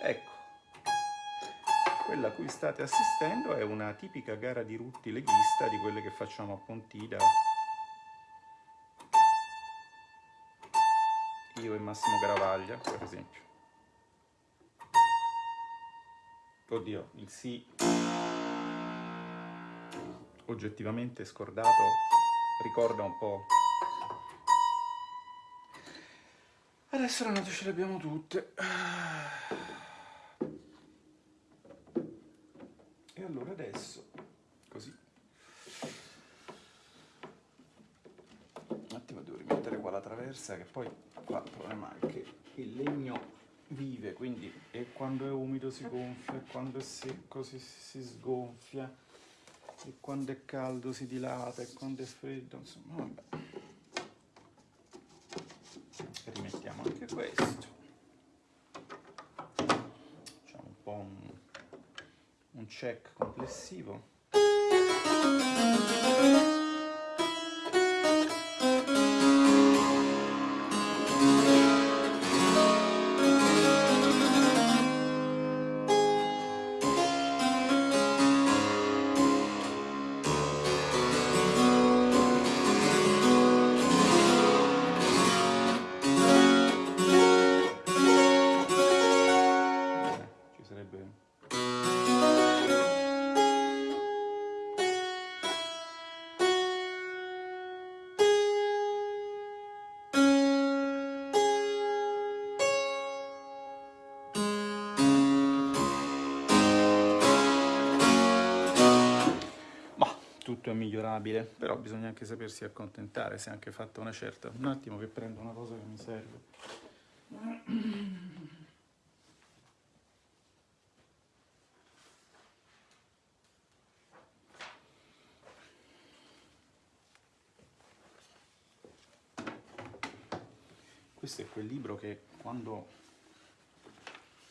Ecco, quella a cui state assistendo è una tipica gara di rutti leghista di quelle che facciamo a Pontida io e Massimo Garavaglia, per esempio. Oddio, il sì oggettivamente scordato ricorda un po'. Adesso le note ce le abbiamo tutte. E allora adesso, così. Un attimo devo rimettere qua la traversa che poi qua il problema è che il legno vive, quindi quando è umido si gonfia, e quando è secco si, si sgonfia, e quando è caldo si dilata, e quando è freddo, insomma, vabbè. Rimettiamo anche questo. Facciamo un po' un, un check complessivo. Migliorabile, però bisogna anche sapersi accontentare, se anche fatta una certa. Un attimo che prendo una cosa che mi serve. Questo è quel libro che quando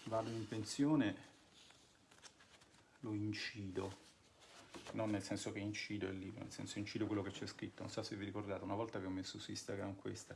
vado in pensione lo incido non nel senso che incido il libro, nel senso incido quello che c'è scritto. Non so se vi ricordate, una volta che ho messo su Instagram questa,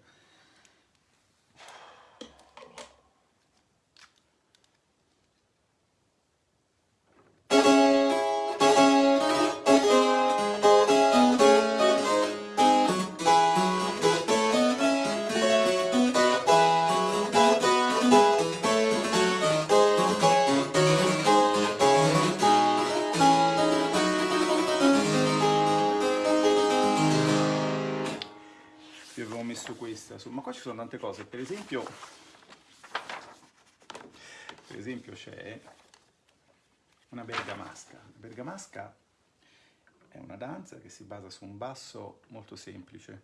si basa su un basso molto semplice.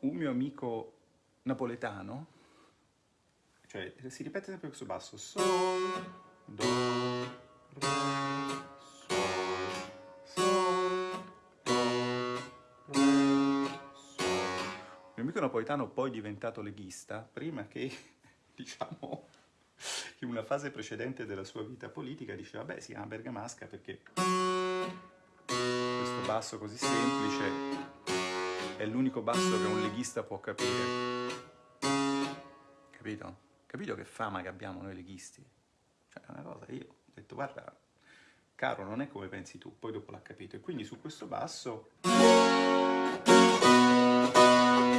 Un mio amico napoletano cioè si ripete sempre questo basso. Sol, Do, Re, Amico napoletano poi diventato leghista, prima che, [LAUGHS] diciamo, in una fase precedente della sua vita politica diceva, beh, si chiama bergamasca perché questo basso così semplice è l'unico basso che un leghista può capire. Capito? Capito che fama che abbiamo noi leghisti? Cioè, è una cosa, io ho detto, guarda, caro, non è come pensi tu, poi dopo l'ha capito. E quindi su questo basso...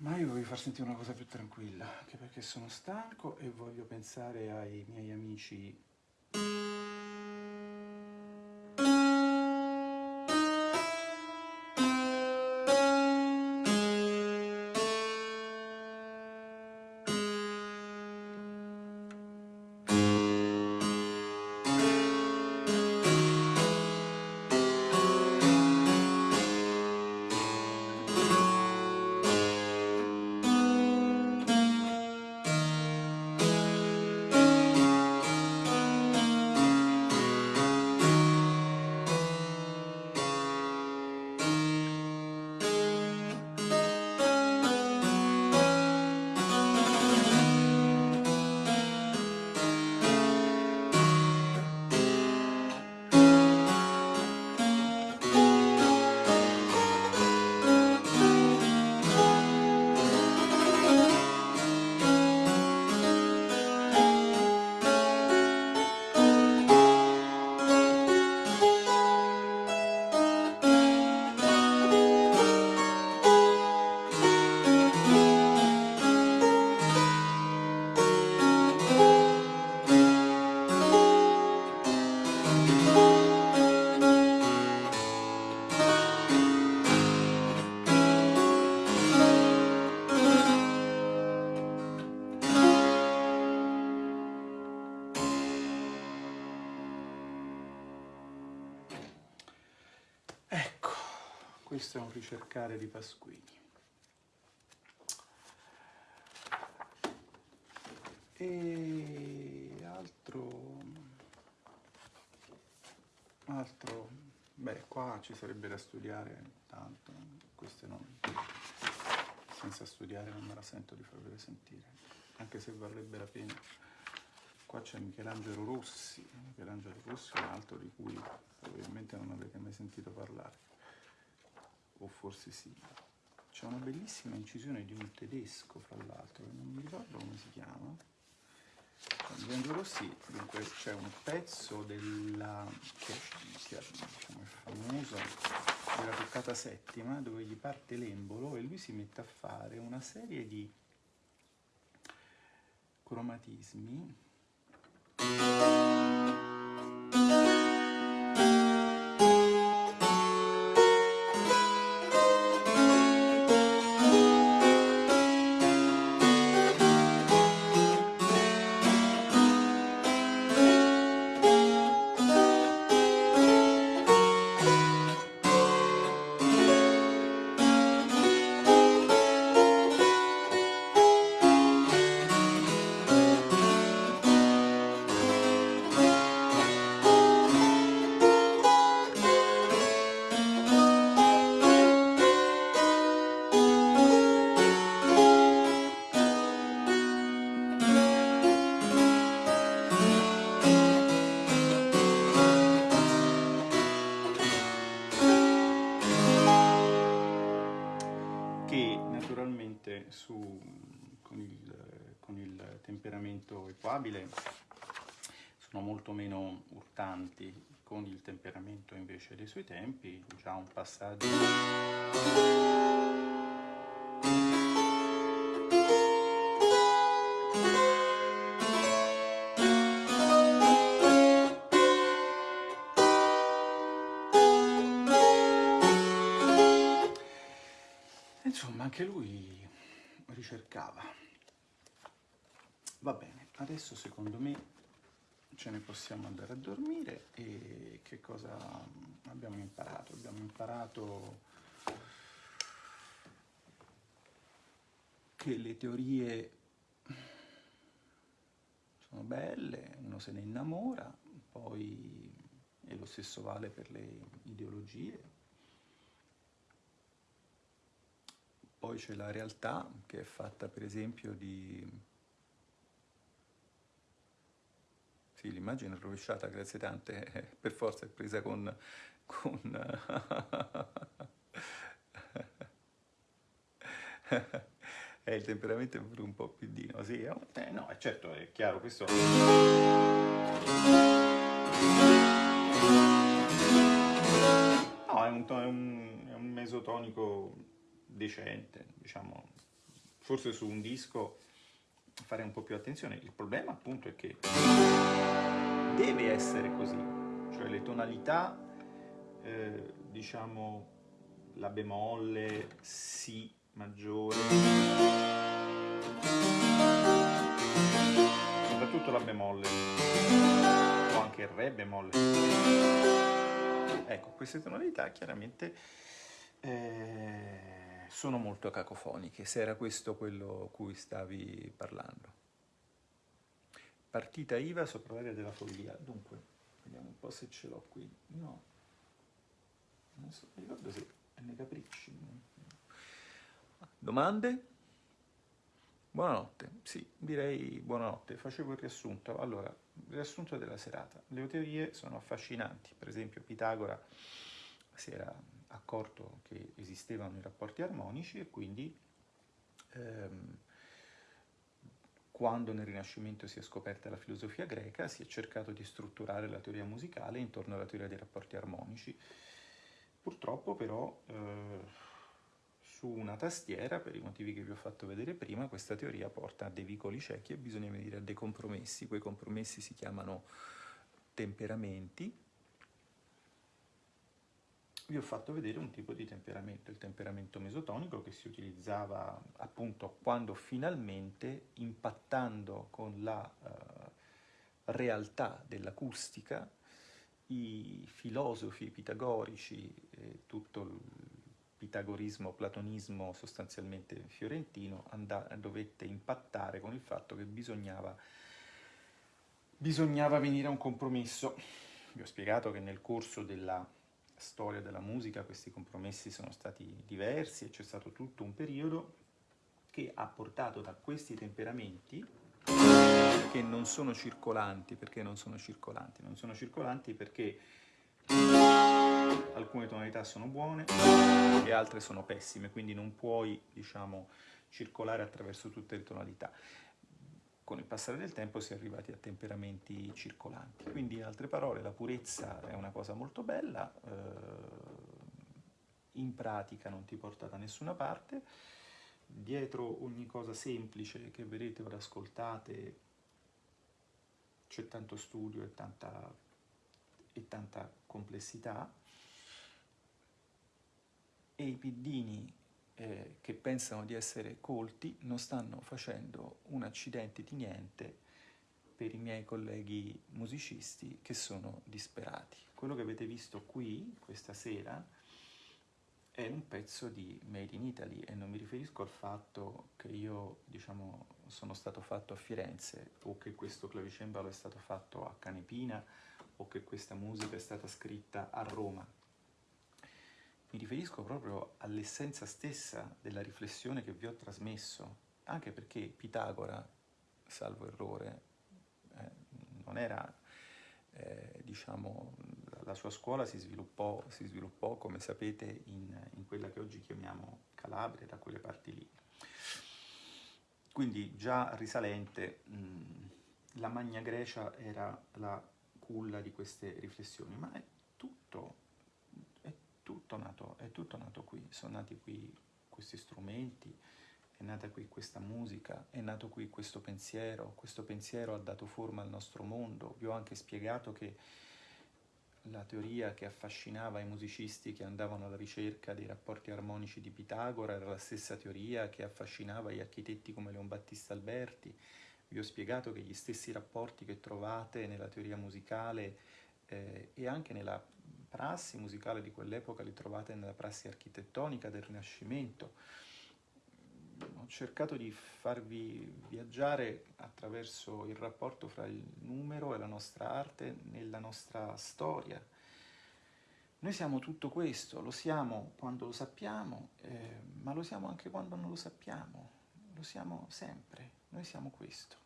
Ma io voglio far sentire una cosa più tranquilla, anche perché sono stanco e voglio pensare ai miei amici questo ricercare di Pasquini. E altro, altro, beh qua ci sarebbe da studiare tanto, queste non, senza studiare non me la sento di farvele sentire, anche se varrebbe la pena. Qua c'è Michelangelo Rossi, Michelangelo Rossi è un altro di cui probabilmente non avete mai sentito parlare o forse sì. C'è una bellissima incisione di un tedesco, fra l'altro, non mi ricordo come si chiama. Vengo Rossi, dunque c'è un pezzo della, che, che diciamo, è famoso, della toccata settima, dove gli parte l'embolo e lui si mette a fare una serie di cromatismi suoi tempi, già un passaggio... Insomma, anche lui ricercava. Va bene, adesso secondo me ce ne possiamo andare a dormire e che cosa abbiamo imparato? Abbiamo imparato che le teorie sono belle, uno se ne innamora, poi e lo stesso vale per le ideologie. Poi c'è la realtà che è fatta per esempio di... Sì, l'immagine è rovesciata, grazie tante, eh, per forza è presa con... con [LAUGHS] eh, il temperamento è un po' più dino, sì, eh, no, certo, è chiaro, questo... No, è un, è un, è un mesotonico decente, diciamo, forse su un disco fare un po' più attenzione. Il problema appunto è che deve essere così, cioè le tonalità, eh, diciamo, la bemolle, si maggiore, soprattutto la bemolle, o anche il re bemolle. Ecco, queste tonalità chiaramente eh, sono molto cacofoniche, se era questo quello cui stavi parlando. Partita IVA sopra l'area della follia. Dunque, vediamo un po' se ce l'ho qui. No, non so, mi ricordo se è nei capricci. Domande? Buonanotte, sì, direi buonanotte. Facevo il riassunto. Allora, riassunto della serata. Le teorie sono affascinanti. Per esempio, Pitagora si era accorto che esistevano i rapporti armonici e quindi ehm, quando nel Rinascimento si è scoperta la filosofia greca si è cercato di strutturare la teoria musicale intorno alla teoria dei rapporti armonici. Purtroppo però eh, su una tastiera, per i motivi che vi ho fatto vedere prima, questa teoria porta a dei vicoli ciechi e bisogna venire a dei compromessi. Quei compromessi si chiamano temperamenti. Vi ho fatto vedere un tipo di temperamento, il temperamento mesotonico, che si utilizzava appunto quando finalmente, impattando con la uh, realtà dell'acustica, i filosofi pitagorici e tutto il pitagorismo, platonismo sostanzialmente fiorentino, dovette impattare con il fatto che bisognava, bisognava venire a un compromesso. Vi ho spiegato che nel corso della storia della musica questi compromessi sono stati diversi e c'è stato tutto un periodo che ha portato da questi temperamenti che non sono circolanti, perché non sono circolanti? Non sono circolanti perché alcune tonalità sono buone e altre sono pessime, quindi non puoi, diciamo, circolare attraverso tutte le tonalità. Con il passare del tempo si è arrivati a temperamenti circolanti. Quindi, in altre parole, la purezza è una cosa molto bella, eh, in pratica non ti porta da nessuna parte, dietro ogni cosa semplice che vedete o ascoltate c'è tanto studio e tanta, e tanta complessità, e i piddini eh, che pensano di essere colti non stanno facendo un accidente di niente per i miei colleghi musicisti che sono disperati. Quello che avete visto qui questa sera è un pezzo di Made in Italy e non mi riferisco al fatto che io diciamo, sono stato fatto a Firenze o che questo clavicembalo è stato fatto a Canepina o che questa musica è stata scritta a Roma mi riferisco proprio all'essenza stessa della riflessione che vi ho trasmesso, anche perché Pitagora, salvo errore, eh, non era, eh, diciamo, la sua scuola si sviluppò, si sviluppò come sapete, in, in, quella che oggi chiamiamo Calabria, da quelle parti lì. Quindi già risalente, mh, la Magna Grecia era la culla di queste riflessioni, ma è tutto tutto nato, è tutto nato qui, sono nati qui questi strumenti, è nata qui questa musica, è nato qui questo pensiero, questo pensiero ha dato forma al nostro mondo. Vi ho anche spiegato che la teoria che affascinava i musicisti che andavano alla ricerca dei rapporti armonici di Pitagora era la stessa teoria che affascinava gli architetti come Leon Battista Alberti, vi ho spiegato che gli stessi rapporti che trovate nella teoria musicale eh, e anche nella prassi musicale di quell'epoca li trovate nella prassi architettonica del Rinascimento. Ho cercato di farvi viaggiare attraverso il rapporto fra il numero e la nostra arte nella nostra storia. Noi siamo tutto questo, lo siamo quando lo sappiamo, eh, ma lo siamo anche quando non lo sappiamo, lo siamo sempre, noi siamo questo.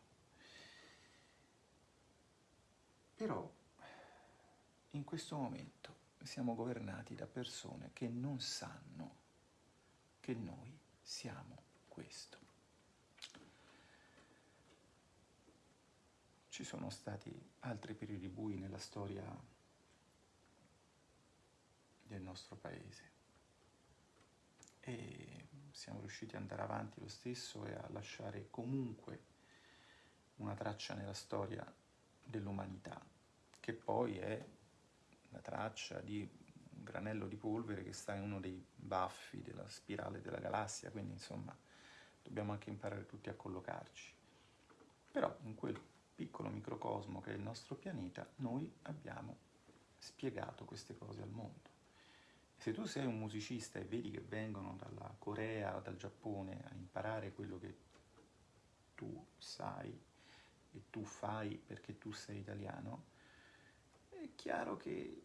Però in questo momento siamo governati da persone che non sanno che noi siamo questo. Ci sono stati altri periodi bui nella storia del nostro paese e siamo riusciti ad andare avanti lo stesso e a lasciare comunque una traccia nella storia dell'umanità, che poi è la traccia di un granello di polvere che sta in uno dei baffi della spirale della galassia, quindi insomma dobbiamo anche imparare tutti a collocarci. Però in quel piccolo microcosmo che è il nostro pianeta, noi abbiamo spiegato queste cose al mondo. Se tu sei un musicista e vedi che vengono dalla Corea dal Giappone a imparare quello che tu sai e tu fai perché tu sei italiano, è chiaro che,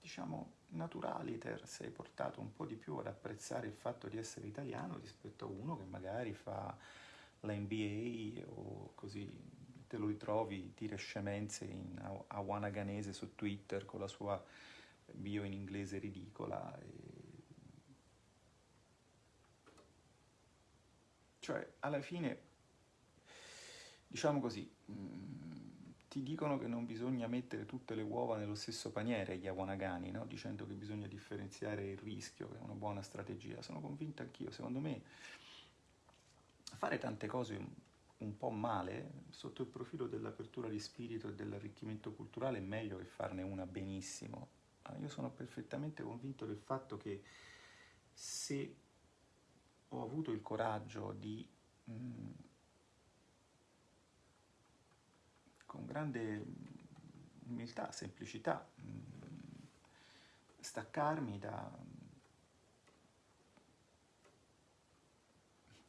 diciamo, naturaliter sei portato un po' di più ad apprezzare il fatto di essere italiano rispetto a uno che magari fa la NBA o così te lo ritrovi, tira scemenze in awanaganese su Twitter con la sua bio in inglese ridicola. E... Cioè, alla fine, diciamo così, mh, ti dicono che non bisogna mettere tutte le uova nello stesso paniere gli awanagani, no? dicendo che bisogna differenziare il rischio, che è una buona strategia. Sono convinto anch'io, secondo me fare tante cose un, po' male, sotto il profilo dell'apertura di spirito e dell'arricchimento culturale, è meglio che farne una benissimo. Io sono perfettamente convinto del fatto che se ho avuto il coraggio di mh, con grande umiltà, semplicità, staccarmi da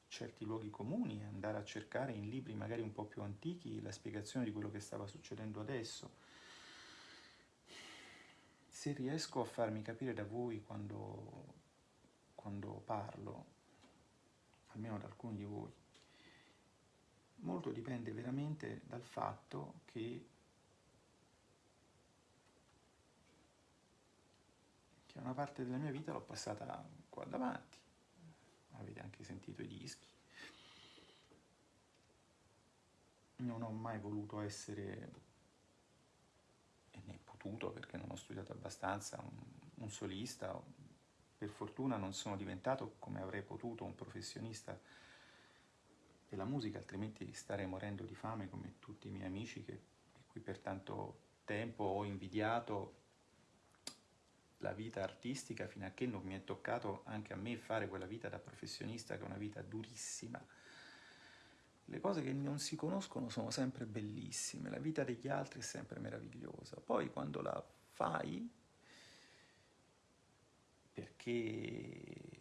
certi luoghi comuni e andare a cercare in libri magari un po' più antichi la spiegazione di quello che stava succedendo adesso. Se riesco a farmi capire da voi quando, quando parlo, almeno da alcuni di voi, molto dipende veramente dal fatto che, che una parte della mia vita l'ho passata qua davanti, avete anche sentito i dischi. Non ho mai voluto essere, e né potuto perché non ho studiato abbastanza, un, un solista. Per fortuna non sono diventato, come avrei potuto, un professionista della musica, altrimenti starei morendo di fame come tutti i miei amici che, di cui per tanto tempo ho invidiato la vita artistica fino a che non mi è toccato anche a me fare quella vita da professionista che è una vita durissima. Le cose che non si conoscono sono sempre bellissime, la vita degli altri è sempre meravigliosa. Poi quando la fai, perché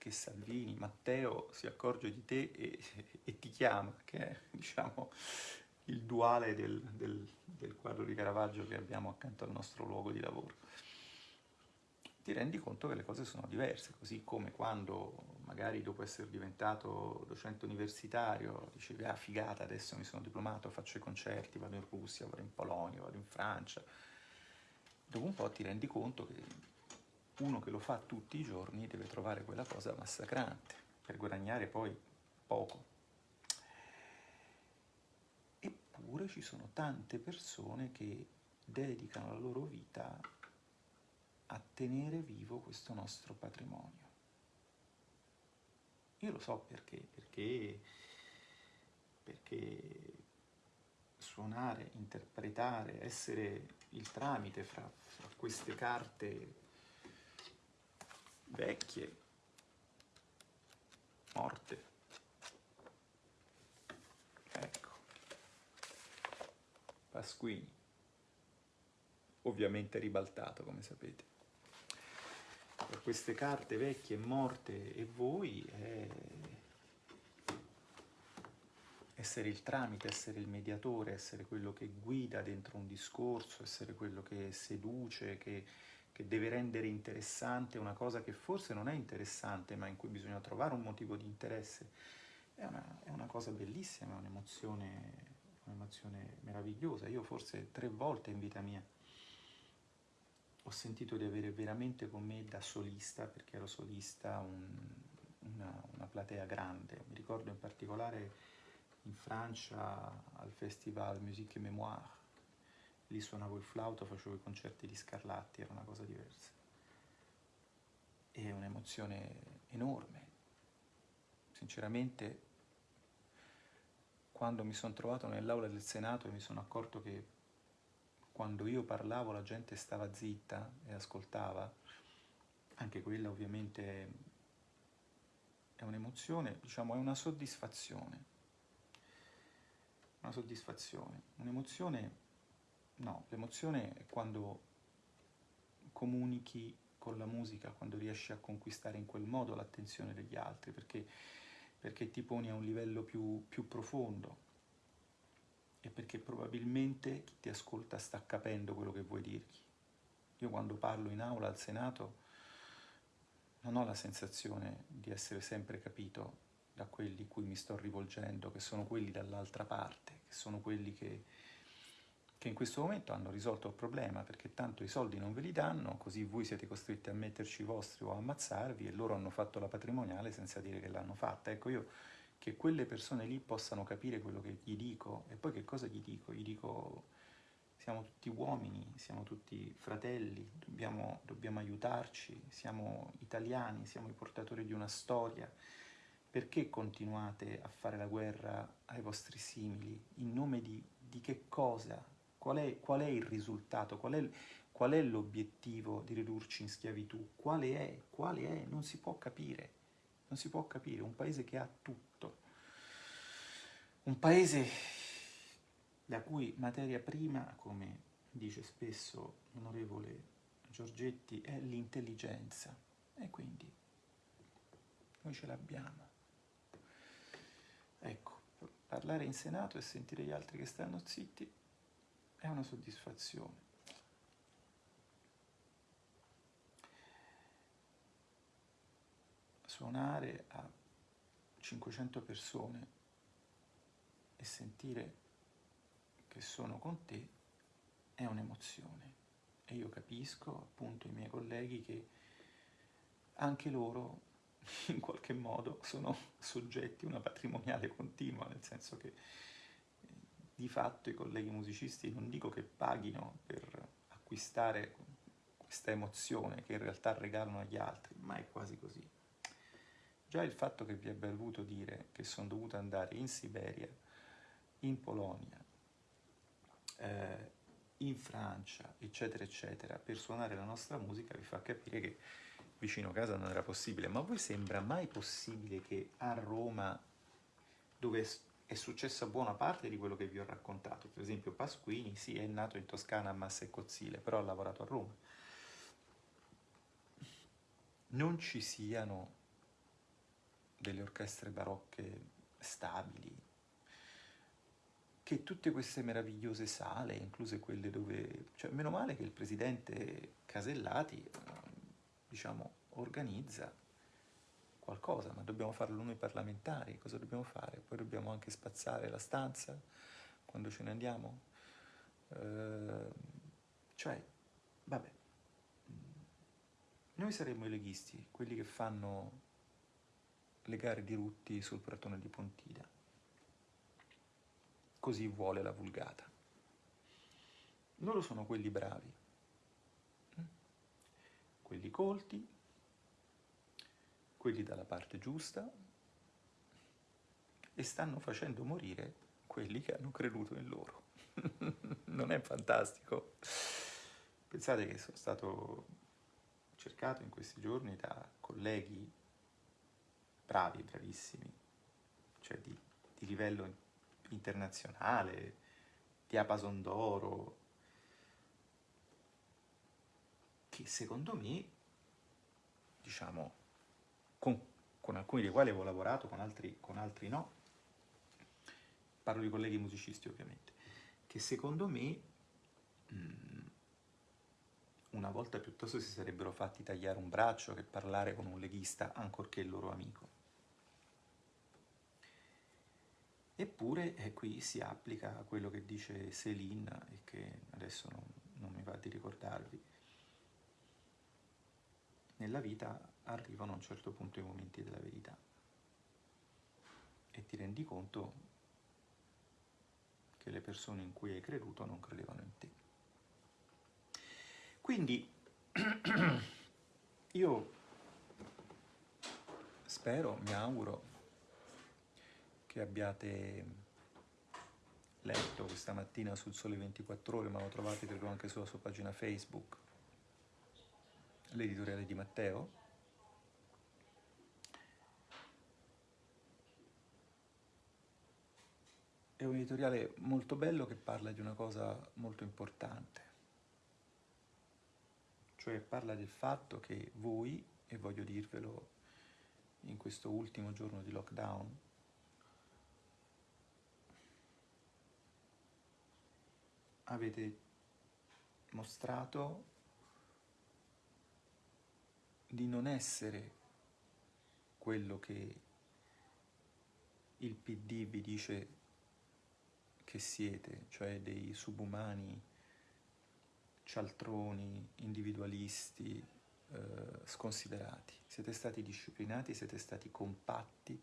che Salvini, Matteo si accorge di te e, e ti chiama, che è diciamo, il duale del, del, del quadro di Caravaggio che abbiamo accanto al nostro luogo di lavoro. Ti rendi conto che le cose sono diverse, così come quando magari dopo essere diventato docente universitario dicevi ah figata adesso mi sono diplomato, faccio i concerti, vado in Russia, vado in Polonia, vado in Francia. Dopo un po' ti rendi conto che uno che lo fa tutti i giorni deve trovare quella cosa massacrante per guadagnare poi poco. Eppure ci sono tante persone che dedicano la loro vita a tenere vivo questo nostro patrimonio. Io lo so perché, perché, perché suonare, interpretare, essere il tramite fra, fra queste carte vecchie, morte. Ecco, Pasquini, ovviamente ribaltato come sapete. Per queste carte vecchie, morte e voi è essere il tramite, essere il mediatore, essere quello che guida dentro un discorso, essere quello che seduce, che che deve rendere interessante una cosa che forse non è interessante, ma in cui bisogna trovare un motivo di interesse. È una, è una cosa bellissima, è un'emozione, un'emozione meravigliosa. Io forse tre volte in vita mia ho sentito di avere veramente con me da solista, perché ero solista, un, una, una platea grande. Mi ricordo in particolare in Francia al festival Musique et Mémoire, lì suonavo il flauto, facevo i concerti di Scarlatti, era una cosa diversa. E un'emozione enorme. Sinceramente, quando mi sono trovato nell'aula del Senato e mi sono accorto che quando io parlavo la gente stava zitta e ascoltava, anche quella ovviamente è un'emozione, diciamo, è una soddisfazione una soddisfazione, un'emozione, no, l'emozione è quando comunichi con la musica, quando riesci a conquistare in quel modo l'attenzione degli altri, perché, perché ti poni a un livello più, più profondo e perché probabilmente chi ti ascolta sta capendo quello che vuoi dirgli. Io quando parlo in aula al Senato non ho la sensazione di essere sempre capito da quelli cui mi sto rivolgendo, che sono quelli dall'altra parte, che sono quelli che, che in questo momento hanno risolto il problema, perché tanto i soldi non ve li danno, così voi siete costretti a metterci i vostri o a ammazzarvi e loro hanno fatto la patrimoniale senza dire che l'hanno fatta. Ecco io che quelle persone lì possano capire quello che gli dico e poi che cosa gli dico? Gli dico siamo tutti uomini, siamo tutti fratelli, dobbiamo, dobbiamo aiutarci, siamo italiani, siamo i portatori di una storia, perché continuate a fare la guerra ai vostri simili? In nome di, di che cosa? Qual è, qual è, il risultato? Qual è, qual è l'obiettivo di ridurci in schiavitù? Quale è? Quale è? Non si può capire. Non si può capire. Un paese che ha tutto. Un paese la cui materia prima, come dice spesso l'onorevole Giorgetti, è l'intelligenza. E quindi noi ce l'abbiamo. Ecco, parlare in Senato e sentire gli altri che stanno zitti è una soddisfazione. Suonare a 500 persone e sentire che sono con te è un'emozione e io capisco appunto i miei colleghi che anche loro [LAUGHS] in qualche modo sono soggetti a una patrimoniale continua, nel senso che di fatto i colleghi musicisti non dico che paghino per acquistare questa emozione che in realtà regalano agli altri, ma è quasi così. Già il fatto che vi abbia voluto dire che sono dovuto andare in Siberia, in Polonia, eh, in Francia, eccetera, eccetera, per suonare la nostra musica vi fa capire che vicino a casa non era possibile, ma a voi sembra mai possibile che a Roma, dove è successa buona parte di quello che vi ho raccontato, per esempio Pasquini, sì, è nato in Toscana a Massa e Cozzile, però ha lavorato a Roma, non ci siano delle orchestre barocche stabili, che tutte queste meravigliose sale, incluse quelle dove... cioè, meno male che il presidente Casellati diciamo, organizza qualcosa, ma dobbiamo farlo noi parlamentari, cosa dobbiamo fare? Poi dobbiamo anche spazzare la stanza quando ce ne andiamo? Eh, cioè, vabbè, noi saremmo i leghisti, quelli che fanno le gare di rutti sul pratone di Pontida. Così vuole la vulgata. Loro sono quelli bravi, quelli colti, quelli dalla parte giusta e stanno facendo morire quelli che hanno creduto in loro. [LAUGHS] non è fantastico? Pensate che sono stato cercato in questi giorni da colleghi bravi, bravissimi, cioè di, di livello internazionale, diapason d'oro, che secondo me, diciamo, con, con, alcuni dei quali avevo lavorato, con altri, con altri no, parlo di colleghi musicisti ovviamente, che secondo me mh, mm, una volta piuttosto si sarebbero fatti tagliare un braccio che parlare con un leghista ancorché il loro amico. Eppure eh, qui si applica quello che dice Céline e che adesso non, non mi va di ricordarvi. Nella vita arrivano a un certo punto i momenti della verità e ti rendi conto che le persone in cui hai creduto non credevano in te. Quindi [CLEARS THROAT] io spero, mi auguro che abbiate letto questa mattina sul Sole 24 Ore, ma lo trovate credo anche sulla sua pagina Facebook, l'editoriale di Matteo. È un editoriale molto bello che parla di una cosa molto importante, cioè parla del fatto che voi, e voglio dirvelo in questo ultimo giorno di lockdown, avete mostrato di non essere quello che il PD vi dice che siete, cioè dei subumani cialtroni, individualisti, eh, sconsiderati. Siete stati disciplinati, siete stati compatti,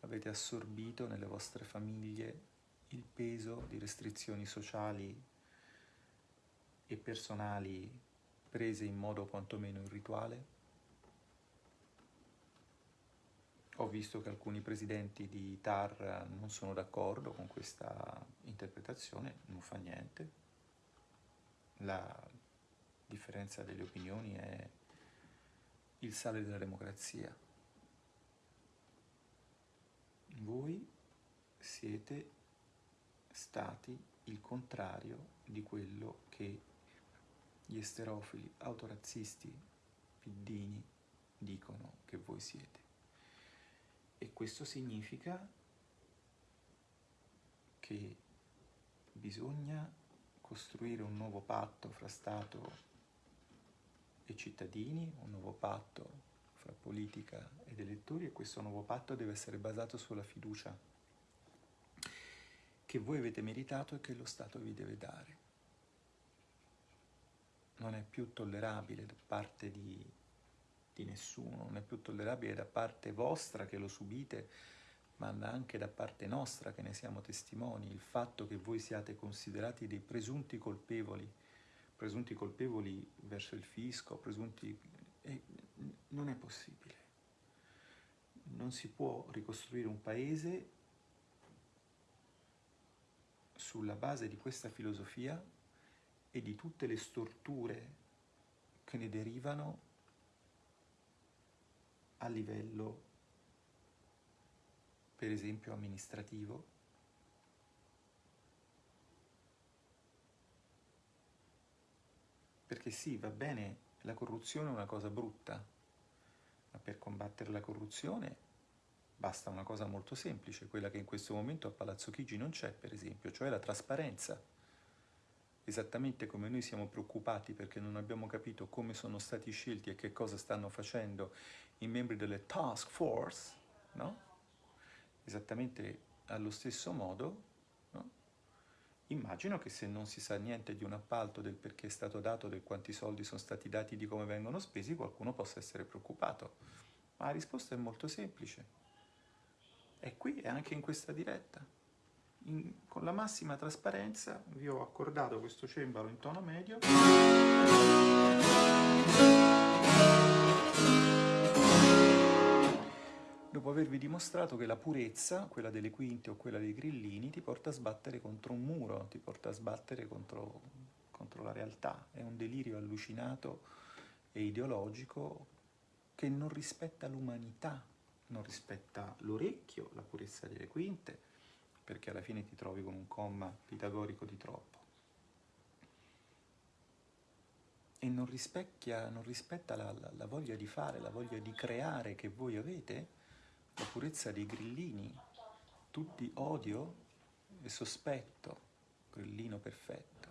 avete assorbito nelle vostre famiglie il peso di restrizioni sociali e personali prese in modo quantomeno irrituale. Ho visto che alcuni presidenti di TAR non sono d'accordo con questa interpretazione, non fa niente, la differenza delle opinioni è il sale della democrazia. Voi siete stati il contrario di quello che gli esterofili autorazzisti piddini dicono che voi siete. E questo significa che bisogna costruire un nuovo patto fra Stato e cittadini, un nuovo patto fra politica ed elettori e questo nuovo patto deve essere basato sulla fiducia che voi avete meritato e che lo Stato vi deve dare. Non è più tollerabile da parte di, di nessuno, non è più tollerabile da parte vostra che lo subite ma anche da parte nostra che ne siamo testimoni, il fatto che voi siate considerati dei presunti colpevoli, presunti colpevoli verso il fisco, presunti... Eh, non è possibile. Non si può ricostruire un paese sulla base di questa filosofia e di tutte le storture che ne derivano a livello per esempio amministrativo, perché sì, va bene, la corruzione è una cosa brutta, ma per combattere la corruzione basta una cosa molto semplice, quella che in questo momento a Palazzo Chigi non c'è, per esempio, cioè la trasparenza. Esattamente come noi siamo preoccupati perché non abbiamo capito come sono stati scelti e che cosa stanno facendo i membri delle task force, no? esattamente allo stesso modo, no? immagino che se non si sa niente di un appalto, del perché è stato dato, del quanti soldi sono stati dati, di come vengono spesi, qualcuno possa essere preoccupato. Ma la risposta è molto semplice. È qui e anche in questa diretta. In, con la massima trasparenza vi ho accordato questo cembalo in tono medio. Dopo avervi dimostrato che la purezza, quella delle quinte o quella dei grillini, ti porta a sbattere contro un muro, ti porta a sbattere contro, contro la realtà. È un delirio allucinato e ideologico che non rispetta l'umanità, non rispetta l'orecchio, la purezza delle quinte, perché alla fine ti trovi con un comma pitagorico di troppo. E non rispecchia, non rispetta la, la, la voglia di fare, la voglia di creare che voi avete, la purezza dei grillini, tutti odio e sospetto, grillino perfetto.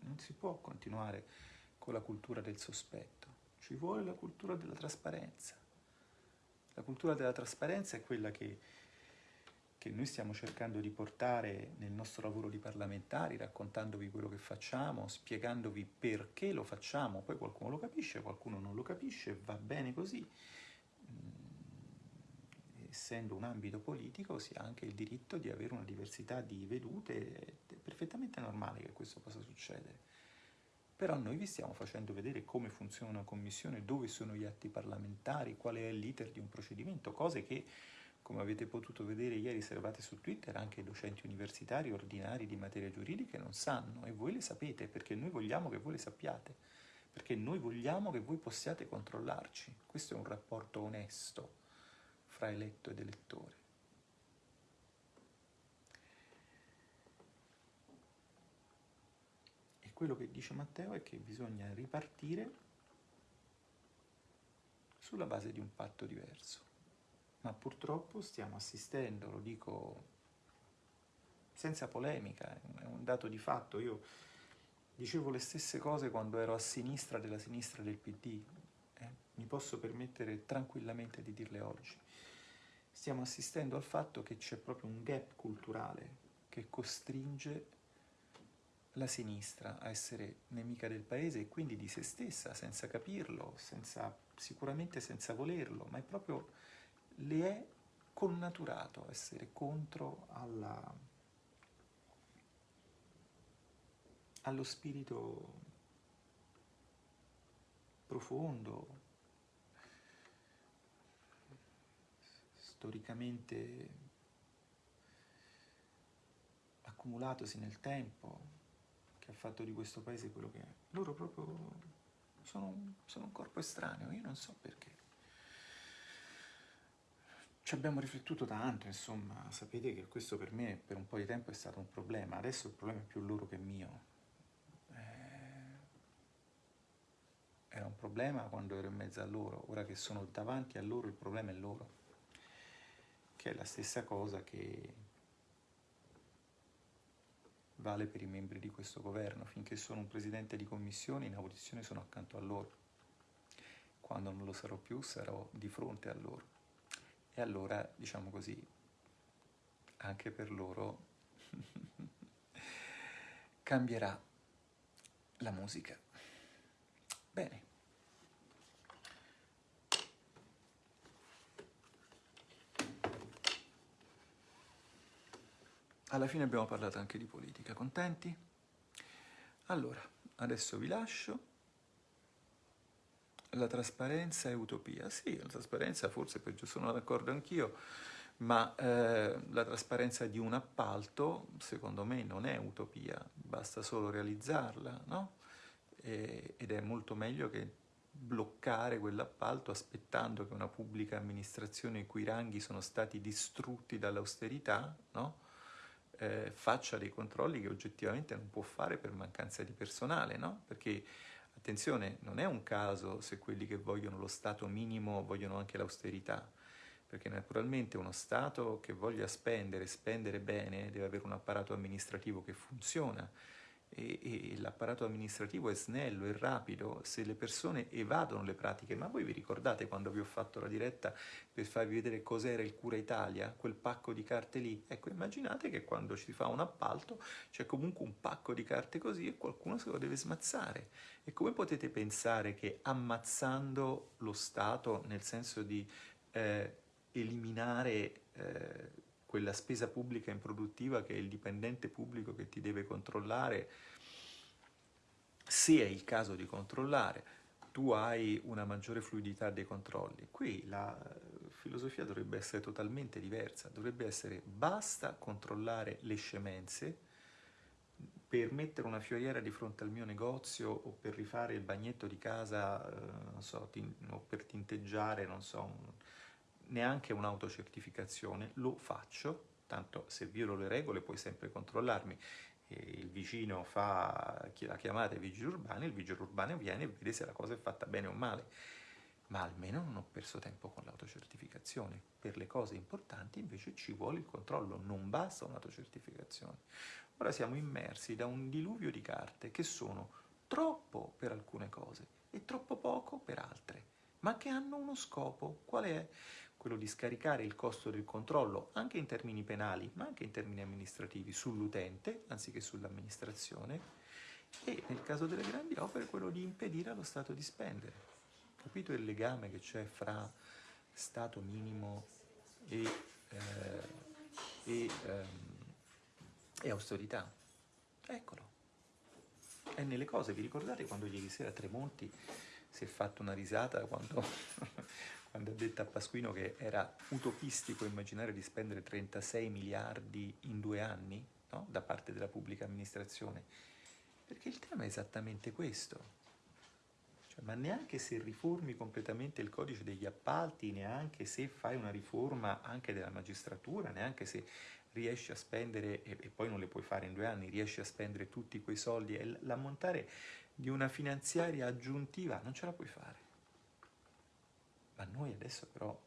Non si può continuare con la cultura del sospetto, ci vuole la cultura della trasparenza. La cultura della trasparenza è quella che, che noi stiamo cercando di portare nel nostro lavoro di parlamentari, raccontandovi quello che facciamo, spiegandovi perché lo facciamo, poi qualcuno lo capisce, qualcuno non lo capisce, va bene così essendo un ambito politico, si ha anche il diritto di avere una diversità di vedute, è perfettamente normale che questo possa succedere. Però noi vi stiamo facendo vedere come funziona una commissione, dove sono gli atti parlamentari, qual è l'iter di un procedimento, cose che, come avete potuto vedere ieri servate su Twitter, anche i docenti universitari ordinari di materie giuridiche non sanno e voi le sapete perché noi vogliamo che voi le sappiate, perché noi vogliamo che voi possiate controllarci. Questo è un rapporto onesto fra eletto ed elettore. E quello che dice Matteo è che bisogna ripartire sulla base di un patto diverso. Ma purtroppo stiamo assistendo, lo dico senza polemica, è un dato di fatto. Io dicevo le stesse cose quando ero a sinistra della sinistra del PD, eh? mi posso permettere tranquillamente di dirle oggi stiamo assistendo al fatto che c'è proprio un gap culturale che costringe la sinistra a essere nemica del paese e quindi di se stessa, senza capirlo, senza, sicuramente senza volerlo, ma è proprio, le è connaturato essere contro alla, allo spirito profondo, storicamente accumulatosi nel tempo, che ha fatto di questo paese quello che è. Loro proprio sono, sono un corpo estraneo, io non so perché. Ci abbiamo riflettuto tanto, insomma, sapete che questo per me per un po' di tempo è stato un problema, adesso il problema è più loro che mio. Eh, era un problema quando ero in mezzo a loro, ora che sono davanti a loro il problema è loro che è la stessa cosa che vale per i membri di questo governo. Finché sono un presidente di commissione, in audizione sono accanto a loro. Quando non lo sarò più, sarò di fronte a loro. E allora, diciamo così, anche per loro [LAUGHS] cambierà la musica. Bene. Alla fine abbiamo parlato anche di politica, contenti? Allora, adesso vi lascio. La trasparenza è utopia. Sì, la trasparenza forse peggio sono d'accordo anch'io, ma eh, la trasparenza di un appalto secondo me non è utopia, basta solo realizzarla, no? E, ed è molto meglio che bloccare quell'appalto aspettando che una pubblica amministrazione i cui ranghi sono stati distrutti dall'austerità, no? Eh, faccia dei controlli che oggettivamente non può fare per mancanza di personale, no? Perché, attenzione, non è un caso se quelli che vogliono lo Stato minimo vogliono anche l'austerità, perché naturalmente uno Stato che voglia spendere, spendere bene, deve avere un apparato amministrativo che funziona, e, e l'apparato amministrativo è snello e rapido se le persone evadono le pratiche. Ma voi vi ricordate quando vi ho fatto la diretta per farvi vedere cos'era il Cura Italia, quel pacco di carte lì? Ecco, immaginate che quando ci fa un appalto c'è comunque un pacco di carte così e qualcuno se lo deve smazzare. E come potete pensare che ammazzando lo Stato, nel senso di eh, eliminare... Eh, quella spesa pubblica improduttiva che è il dipendente pubblico che ti deve controllare, se è il caso di controllare, tu hai una maggiore fluidità dei controlli. Qui la filosofia dovrebbe essere totalmente diversa, dovrebbe essere basta controllare le scemenze per mettere una fioriera di fronte al mio negozio o per rifare il bagnetto di casa, eh, so, o per tinteggiare, non so, neanche un'autocertificazione, lo faccio, tanto se violo le regole puoi sempre controllarmi. Il vicino fa la chiamata ai vigili urbani, il vigile urbano viene e vede se la cosa è fatta bene o male. Ma almeno non ho perso tempo con l'autocertificazione. Per le cose importanti invece ci vuole il controllo, non basta un'autocertificazione. Ora siamo immersi da un diluvio di carte che sono troppo per alcune cose e troppo poco per altre, ma che hanno uno scopo. Qual è? Quello di scaricare il costo del controllo, anche in termini penali, ma anche in termini amministrativi, sull'utente anziché sull'amministrazione e nel caso delle grandi opere quello di impedire allo Stato di spendere. Capito il legame che c'è fra Stato minimo e, eh, e, ehm, e austerità? Eccolo è nelle cose. Vi ricordate quando ieri sera Tremonti si è fatto una risata quando, quando ha detto a Pasquino che era utopistico immaginare di spendere 36 miliardi in due anni no? da parte della pubblica amministrazione? Perché il tema è esattamente questo. Cioè, ma neanche se riformi completamente il codice degli appalti, neanche se fai una riforma anche della magistratura, neanche se riesci a spendere, e, poi non le puoi fare in due anni, riesci a spendere tutti quei soldi l'ammontare di una finanziaria aggiuntiva non ce la puoi fare. Ma noi adesso però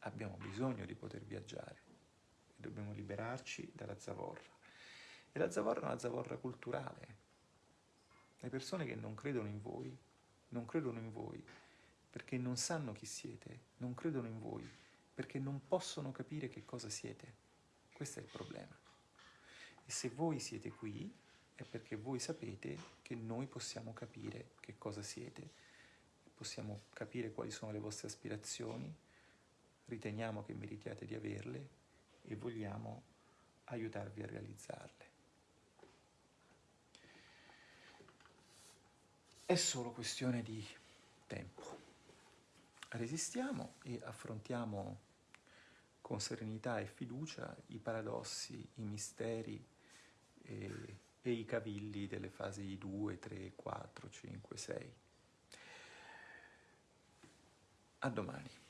abbiamo bisogno di poter viaggiare e dobbiamo liberarci dalla zavorra. E la zavorra è una zavorra culturale. Le persone che non credono in voi, non credono in voi perché non sanno chi siete, non credono in voi perché non possono capire che cosa siete. Questo è il problema. E se voi siete qui è perché voi sapete che noi possiamo capire che cosa siete, possiamo capire quali sono le vostre aspirazioni, riteniamo che meritiate di averle e vogliamo aiutarvi a realizzarle. È solo questione di tempo. Resistiamo e affrontiamo con serenità e fiducia i paradossi, i misteri e, e i cavilli delle fasi 2, 3, 4, 5, 6. A domani.